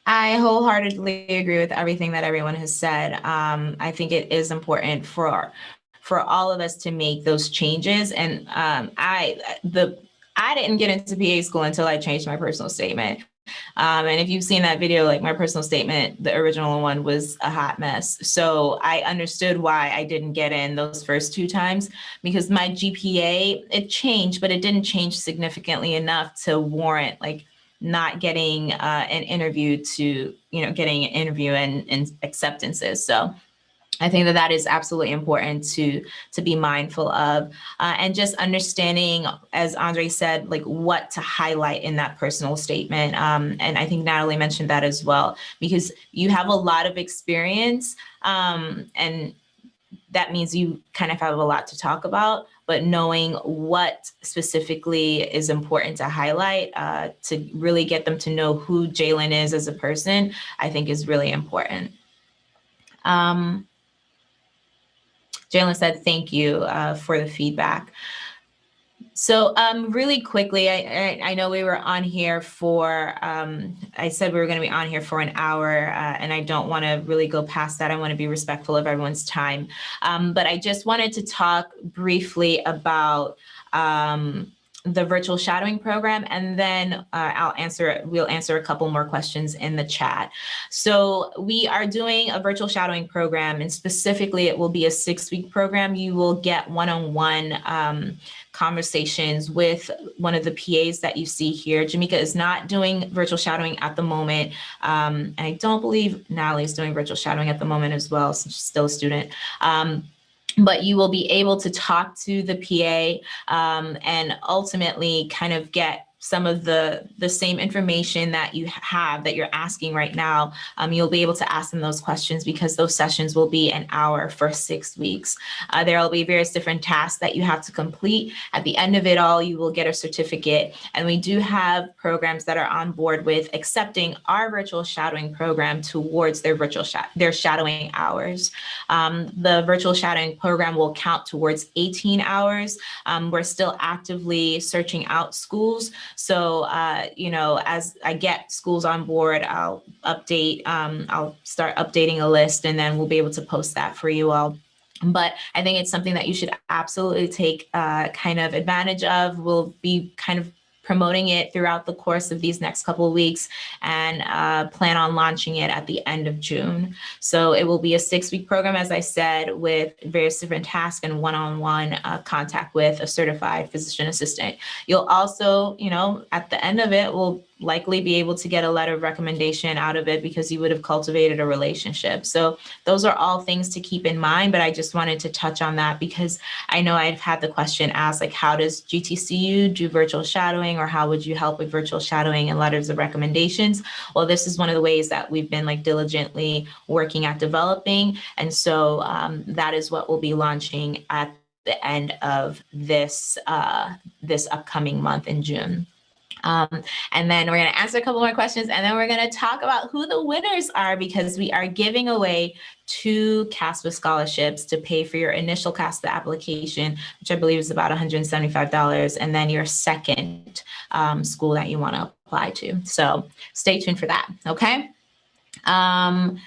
I wholeheartedly agree with everything that everyone has said. Um, I think it is important for for all of us to make those changes. And um, I the I didn't get into PA school until I changed my personal statement. Um, and if you've seen that video, like my personal statement, the original one was a hot mess. So I understood why I didn't get in those first two times because my GPA, it changed, but it didn't change significantly enough to warrant like not getting uh, an interview to, you know, getting an interview and, and acceptances. So I think that that is absolutely important to to be mindful of, uh, and just understanding, as Andre said, like what to highlight in that personal statement. Um, and I think Natalie mentioned that as well, because you have a lot of experience, um, and that means you kind of have a lot to talk about. But knowing what specifically is important to highlight uh, to really get them to know who Jalen is as a person, I think is really important. Um, Jalen said thank you uh, for the feedback. So um, really quickly, I, I, I, know we were on here for, um, I said we were going to be on here for an hour, uh, and I don't want to really go past that. I want to be respectful of everyone's time. Um, but I just wanted to talk briefly about um, the virtual shadowing program, and then uh, I'll answer, we'll answer a couple more questions in the chat. So we are doing a virtual shadowing program, and specifically it will be a six-week program. You will get one-on-one um, conversations with one of the PAs that you see here. Jamika is not doing virtual shadowing at the moment. Um, and I don't believe Natalie is doing virtual shadowing at the moment as well, since she's still a student. Um, but you will be able to talk to the PA um, and ultimately kind of get some of the the same information that you have that you're asking right now um, you'll be able to ask them those questions because those sessions will be an hour for six weeks. Uh, there will be various different tasks that you have to complete. At the end of it all you will get a certificate. And we do have programs that are on board with accepting our virtual shadowing program towards their virtual sh their shadowing hours. Um, the virtual shadowing program will count towards 18 hours. Um, we're still actively searching out schools so, uh, you know, as I get schools on board, I'll update, um, I'll start updating a list and then we'll be able to post that for you all. But I think it's something that you should absolutely take uh, kind of advantage of. We'll be kind of promoting it throughout the course of these next couple of weeks and uh, plan on launching it at the end of June. So it will be a six week program, as I said, with various different tasks and one-on-one uh, contact with a certified physician assistant. You'll also, you know, at the end of it, will likely be able to get a letter of recommendation out of it because you would have cultivated a relationship. So those are all things to keep in mind, but I just wanted to touch on that because I know I've had the question asked, like, how does GTCU do virtual shadowing or how would you help with virtual shadowing and letters of recommendations? Well, this is one of the ways that we've been like diligently working at developing. And so um, that is what we'll be launching at the end of this uh, this upcoming month in June. Um, and then we're going to answer a couple more questions and then we're going to talk about who the winners are because we are giving away two CASPA scholarships to pay for your initial CASPA application, which I believe is about $175, and then your second um, school that you want to apply to. So stay tuned for that, okay? Um,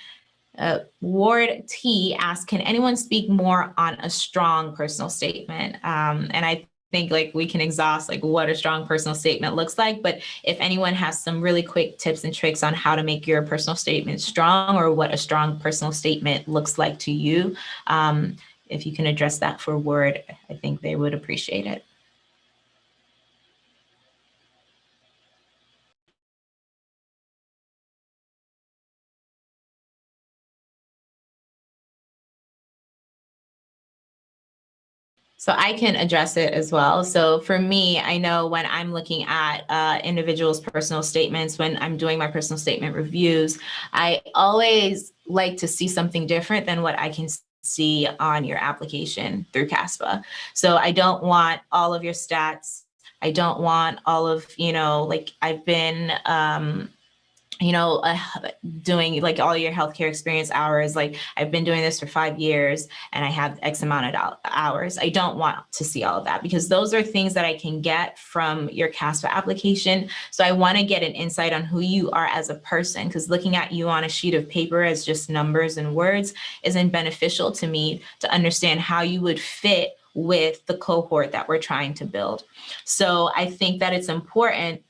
uh, Ward T asked, can anyone speak more on a strong personal statement? Um, and I think like we can exhaust like what a strong personal statement looks like. But if anyone has some really quick tips and tricks on how to make your personal statement strong or what a strong personal statement looks like to you, um, if you can address that for Word, I think they would appreciate it. So I can address it as well. So for me, I know when I'm looking at uh, individuals' personal statements, when I'm doing my personal statement reviews, I always like to see something different than what I can see on your application through CASPA. So I don't want all of your stats. I don't want all of, you know, like I've been, um, you know, uh, doing like all your healthcare experience hours, like I've been doing this for five years and I have X amount of hours. I don't want to see all of that because those are things that I can get from your CASPA application. So I want to get an insight on who you are as a person because looking at you on a sheet of paper as just numbers and words isn't beneficial to me to understand how you would fit with the cohort that we're trying to build. So I think that it's important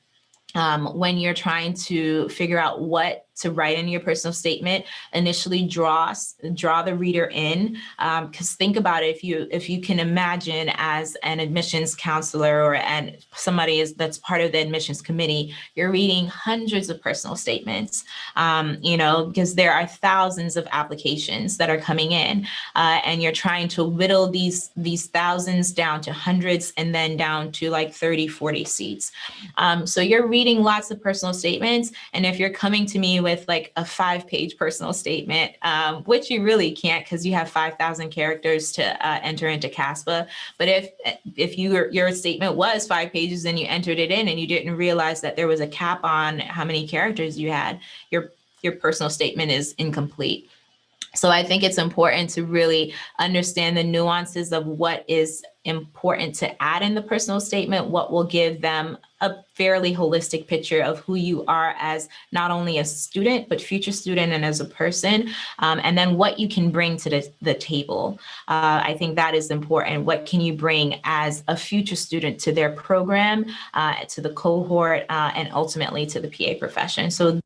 um, when you're trying to figure out what to write in your personal statement initially draw draw the reader in because um, think about it if you if you can imagine as an admissions counselor or and somebody is that's part of the admissions committee you're reading hundreds of personal statements um, you know because there are thousands of applications that are coming in uh, and you're trying to whittle these these thousands down to hundreds and then down to like 30 40 seats. Um, so you're reading lots of personal statements and if you're coming to me with like a five page personal statement, um, which you really can't because you have 5,000 characters to uh, enter into CASPA. But if if you, your statement was five pages and you entered it in and you didn't realize that there was a cap on how many characters you had, your, your personal statement is incomplete. So I think it's important to really understand the nuances of what is important to add in the personal statement, what will give them a fairly holistic picture of who you are as not only a student, but future student and as a person, um, and then what you can bring to the, the table. Uh, I think that is important. What can you bring as a future student to their program, uh, to the cohort, uh, and ultimately to the PA profession? So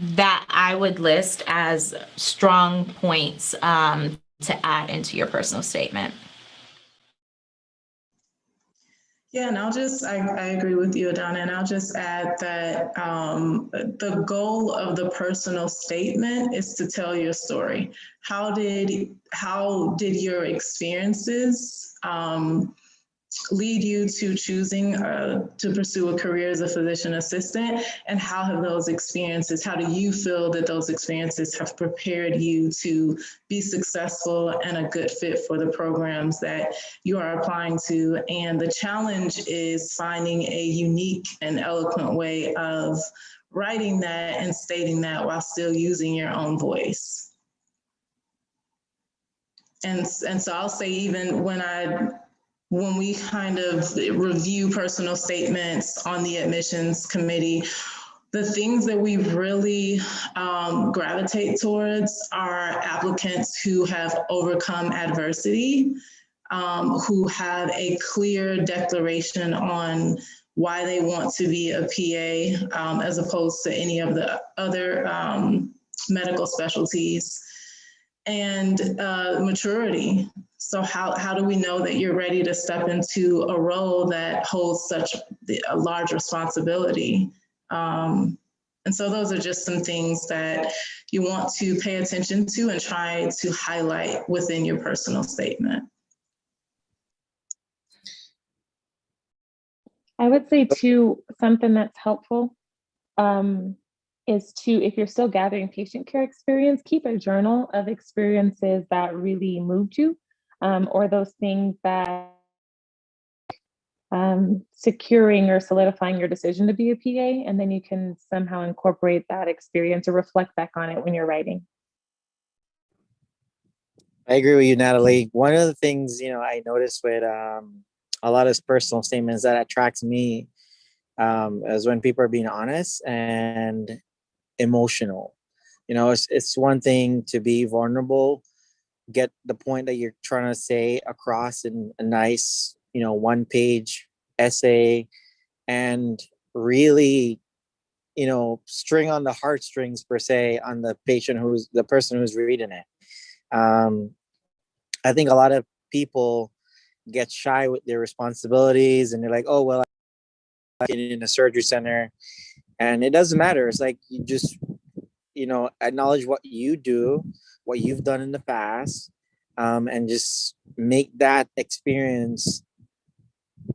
that I would list as strong points um, to add into your personal statement. Yeah, and I'll just, I, I agree with you, Adana, and I'll just add that um, the goal of the personal statement is to tell your story. How did, how did your experiences um, lead you to choosing uh, to pursue a career as a physician assistant? And how have those experiences how do you feel that those experiences have prepared you to be successful and a good fit for the programs that you are applying to? And the challenge is finding a unique and eloquent way of writing that and stating that while still using your own voice. And and so I'll say even when I when we kind of review personal statements on the admissions committee, the things that we really um, gravitate towards are applicants who have overcome adversity, um, who have a clear declaration on why they want to be a PA um, as opposed to any of the other um, medical specialties and uh, maturity. So how, how do we know that you're ready to step into a role that holds such a large responsibility? Um, and so those are just some things that you want to pay attention to and try to highlight within your personal statement. I would say too, something that's helpful um, is to, if you're still gathering patient care experience, keep a journal of experiences that really moved you um, or those things that um, securing or solidifying your decision to be a PA, and then you can somehow incorporate that experience or reflect back on it when you're writing. I agree with you, Natalie. One of the things, you know, I noticed with um, a lot of personal statements that attracts me um, is when people are being honest and emotional. You know, it's, it's one thing to be vulnerable, get the point that you're trying to say across in a nice, you know, one page essay and really, you know, string on the heartstrings per se on the patient who's the person who's reading it. Um, I think a lot of people get shy with their responsibilities and they're like, oh, well, I'm in a surgery center and it doesn't matter. It's like you just, you know, acknowledge what you do, what you've done in the past, um, and just make that experience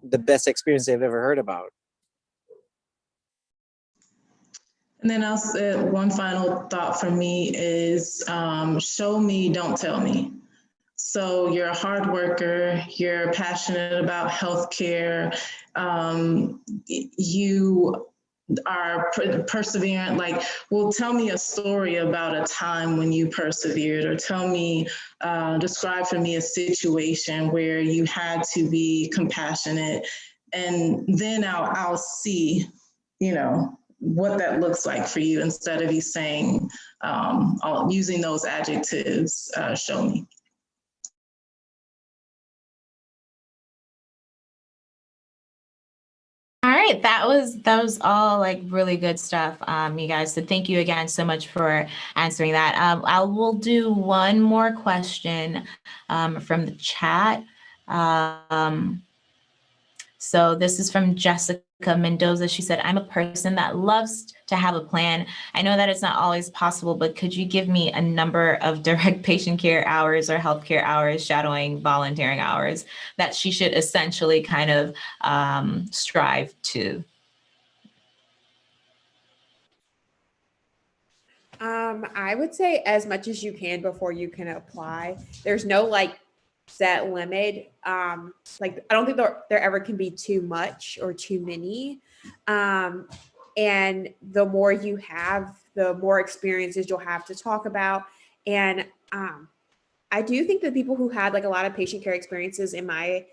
the best experience they've ever heard about. And then I'll say one final thought from me is um, show me, don't tell me. So you're a hard worker, you're passionate about healthcare, um, you are perseverant like well tell me a story about a time when you persevered or tell me uh, describe for me a situation where you had to be compassionate. And then I'll, I'll see you know what that looks like for you instead of you saying um, using those adjectives uh, show me right, that was that was all like really good stuff, um, you guys. So thank you again so much for answering that. Um, I will do one more question um, from the chat. Um, so this is from Jessica Mendoza. She said, I'm a person that loves to have a plan. I know that it's not always possible, but could you give me a number of direct patient care hours or healthcare hours, shadowing, volunteering hours that she should essentially kind of um, strive to? Um, I would say as much as you can before you can apply. There's no like set limit. Um, like I don't think there, there ever can be too much or too many. Um, and the more you have, the more experiences you'll have to talk about. And um, I do think that people who had like a lot of patient care experiences in my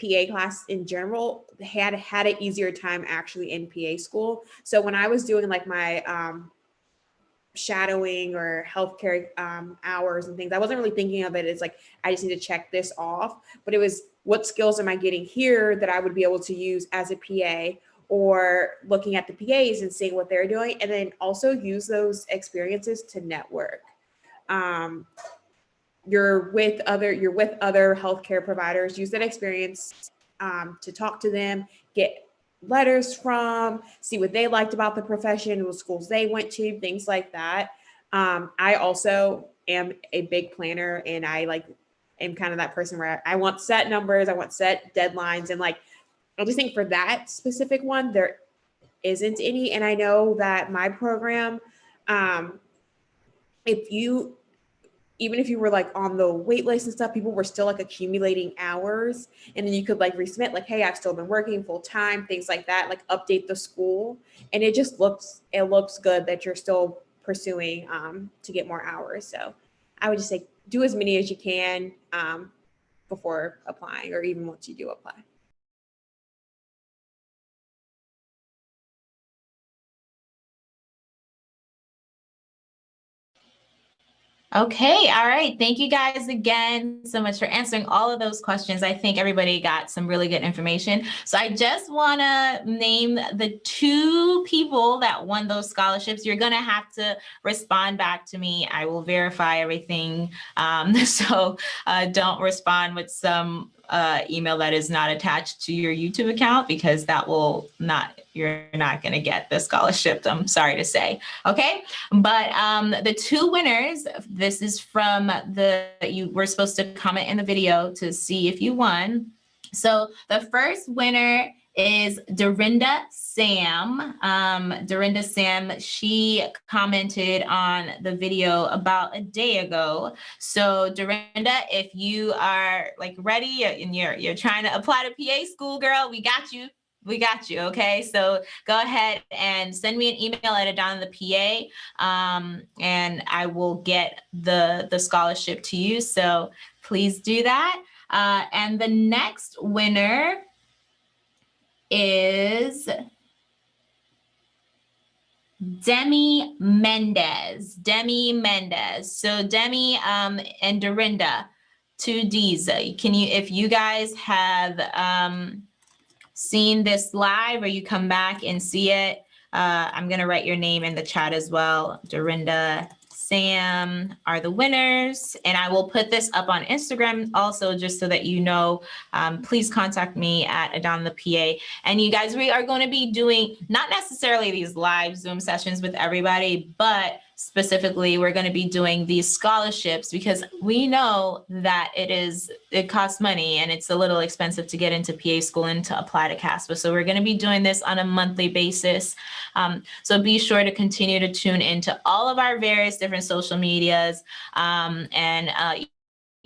PA class in general had had an easier time actually in PA school. So when I was doing like my um, shadowing or healthcare um, hours and things, I wasn't really thinking of it as like I just need to check this off, but it was what skills am I getting here that I would be able to use as a PA or looking at the PAs and seeing what they're doing, and then also use those experiences to network. Um, you're with other you're with other healthcare providers use that experience um, to talk to them get letters from see what they liked about the profession what schools they went to things like that. Um, i also am a big planner and i like am kind of that person where i want set numbers i want set deadlines and like i just think for that specific one there isn't any. And i know that my program um, if you even if you were like on the wait list and stuff, people were still like accumulating hours. And then you could like resubmit, like, hey, I've still been working full time, things like that, like update the school. And it just looks, it looks good that you're still pursuing um, to get more hours. So I would just say do as many as you can um, before applying or even once you do apply. Okay, all right. Thank you guys again so much for answering all of those questions. I think everybody got some really good information. So I just want to name the two people that won those scholarships. You're going to have to respond back to me. I will verify everything. Um, so uh, don't respond with some uh, email that is not attached to your YouTube account because that will not, you're not going to get the scholarship. I'm sorry to say. Okay. But um, the two winners, this is from the, you were supposed to comment in the video to see if you won. So the first winner is Dorinda Sam. Um, Dorinda Sam, she commented on the video about a day ago. So Dorinda, if you are like ready and you're, you're trying to apply to PA school, girl, we got you. We got you, okay? So go ahead and send me an email at Adana the PA, um, and I will get the, the scholarship to you. So please do that. Uh, and the next winner is Demi Mendez. Demi Mendez. So Demi um, and Dorinda, two D's. Can you, if you guys have um, seen this live or you come back and see it, uh, I'm gonna write your name in the chat as well. Dorinda Sam are the winners. And I will put this up on Instagram also, just so that you know, um, please contact me at Adon the PA. And you guys, we are going to be doing not necessarily these live Zoom sessions with everybody, but specifically we're going to be doing these scholarships because we know that it is it costs money and it's a little expensive to get into PA school and to apply to CASPA. So we're going to be doing this on a monthly basis. Um, so be sure to continue to tune into all of our various different social medias um, and uh,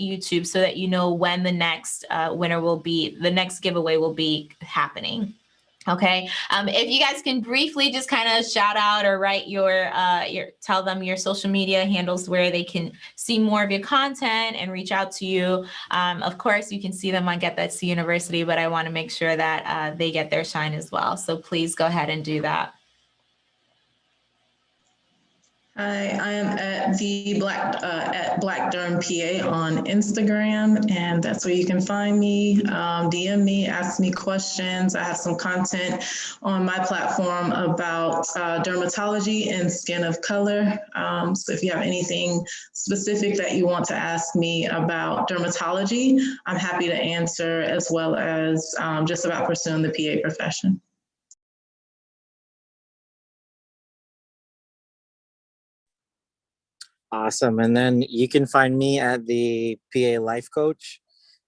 YouTube so that you know when the next uh, winner will be, the next giveaway will be happening. Okay, um, if you guys can briefly just kind of shout out or write your, uh, your, tell them your social media handles where they can see more of your content and reach out to you. Um, of course, you can see them on Get That C University, but I want to make sure that uh, they get their shine as well. So please go ahead and do that. Hi, I am at the Black uh, at Black Derm PA on Instagram, and that's where you can find me. Um, DM me, ask me questions. I have some content on my platform about uh, dermatology and skin of color. Um, so if you have anything specific that you want to ask me about dermatology, I'm happy to answer, as well as um, just about pursuing the PA profession. Awesome. And then you can find me at the PA Life Coach.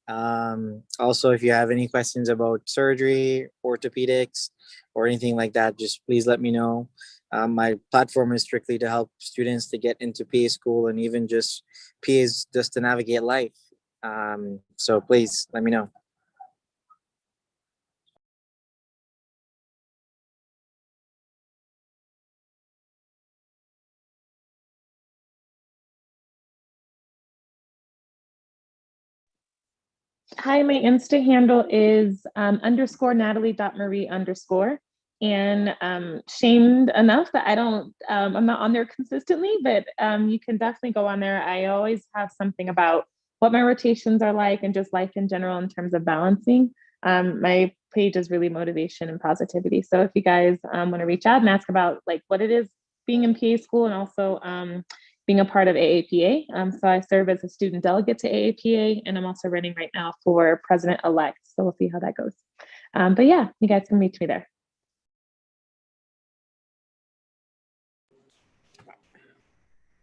Um, also, if you have any questions about surgery, orthopedics, or anything like that, just please let me know. Um, my platform is strictly to help students to get into PA school and even just PAs just to navigate life. Um, so please let me know. Hi, my Insta handle is um, underscore Natalie.marie underscore. And um, shamed enough that I don't, um, I'm not on there consistently, but um, you can definitely go on there. I always have something about what my rotations are like and just life in general in terms of balancing. Um, my page is really motivation and positivity. So if you guys um, want to reach out and ask about like what it is being in PA school and also um, being a part of AAPA. Um, so I serve as a student delegate to AAPA, and I'm also running right now for president-elect. So we'll see how that goes. Um, but yeah, you guys can reach me there.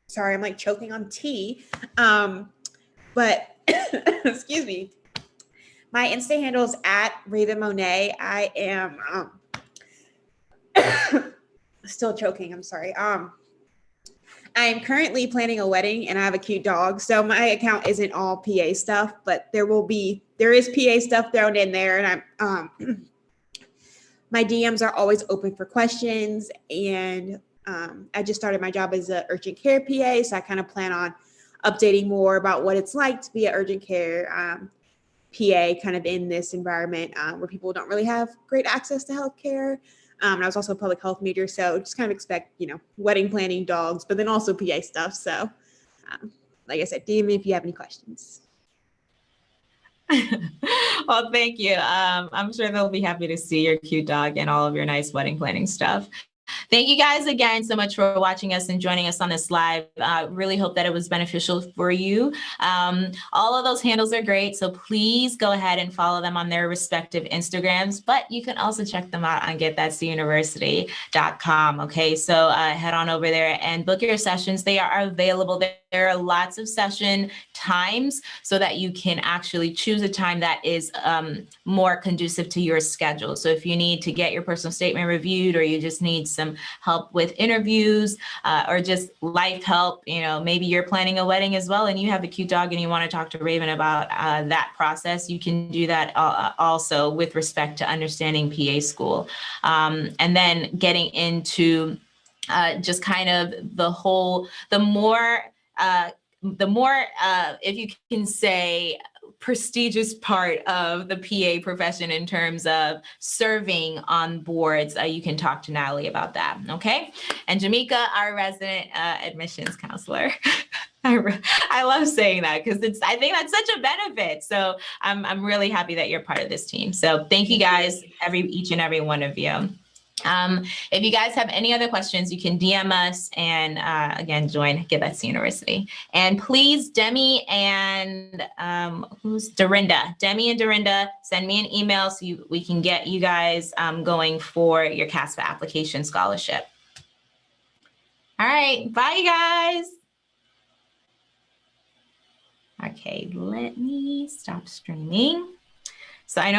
Sorry, I'm like choking on tea. Um, but excuse me. My Insta handle is at Raven Monet. I am um, still choking. I'm sorry. Um, I am currently planning a wedding and I have a cute dog. So my account isn't all PA stuff, but there will be there is PA stuff thrown in there, and I'm um, my DMs are always open for questions. And um, I just started my job as an urgent care PA, so I kind of plan on updating more about what it's like to be an urgent care um, PA, kind of in this environment uh, where people don't really have great access to healthcare. Um, and I was also a public health major, so just kind of expect, you know, wedding planning, dogs, but then also PA stuff. So, um, like I said, DM me if you have any questions. well, thank you. Um, I'm sure they'll be happy to see your cute dog and all of your nice wedding planning stuff. Thank you guys again so much for watching us and joining us on this live. Uh, really hope that it was beneficial for you. Um, all of those handles are great, so please go ahead and follow them on their respective Instagrams, but you can also check them out on getthatcuniversity.com. Okay, so uh, head on over there and book your sessions. They are available there. There are lots of session times so that you can actually choose a time that is um, more conducive to your schedule. So if you need to get your personal statement reviewed or you just need some help with interviews uh, or just life help, you know, maybe you're planning a wedding as well and you have a cute dog and you want to talk to Raven about uh, that process, you can do that uh, also with respect to understanding PA school. Um, and then getting into uh, just kind of the whole, the more uh, the more, uh, if you can say, prestigious part of the PA profession in terms of serving on boards, uh, you can talk to Natalie about that, okay? And Jamika, our resident uh, admissions counselor. I, I love saying that because it's I think that's such a benefit. So I'm I'm really happy that you're part of this team. So thank you guys, every each and every one of you. Um, if you guys have any other questions, you can DM us and uh, again, join Get That C University. And please, Demi and um, who's Dorinda? Demi and Dorinda, send me an email so you, we can get you guys um, going for your CASPA application scholarship. All right, bye you guys. Okay, let me stop streaming. So I know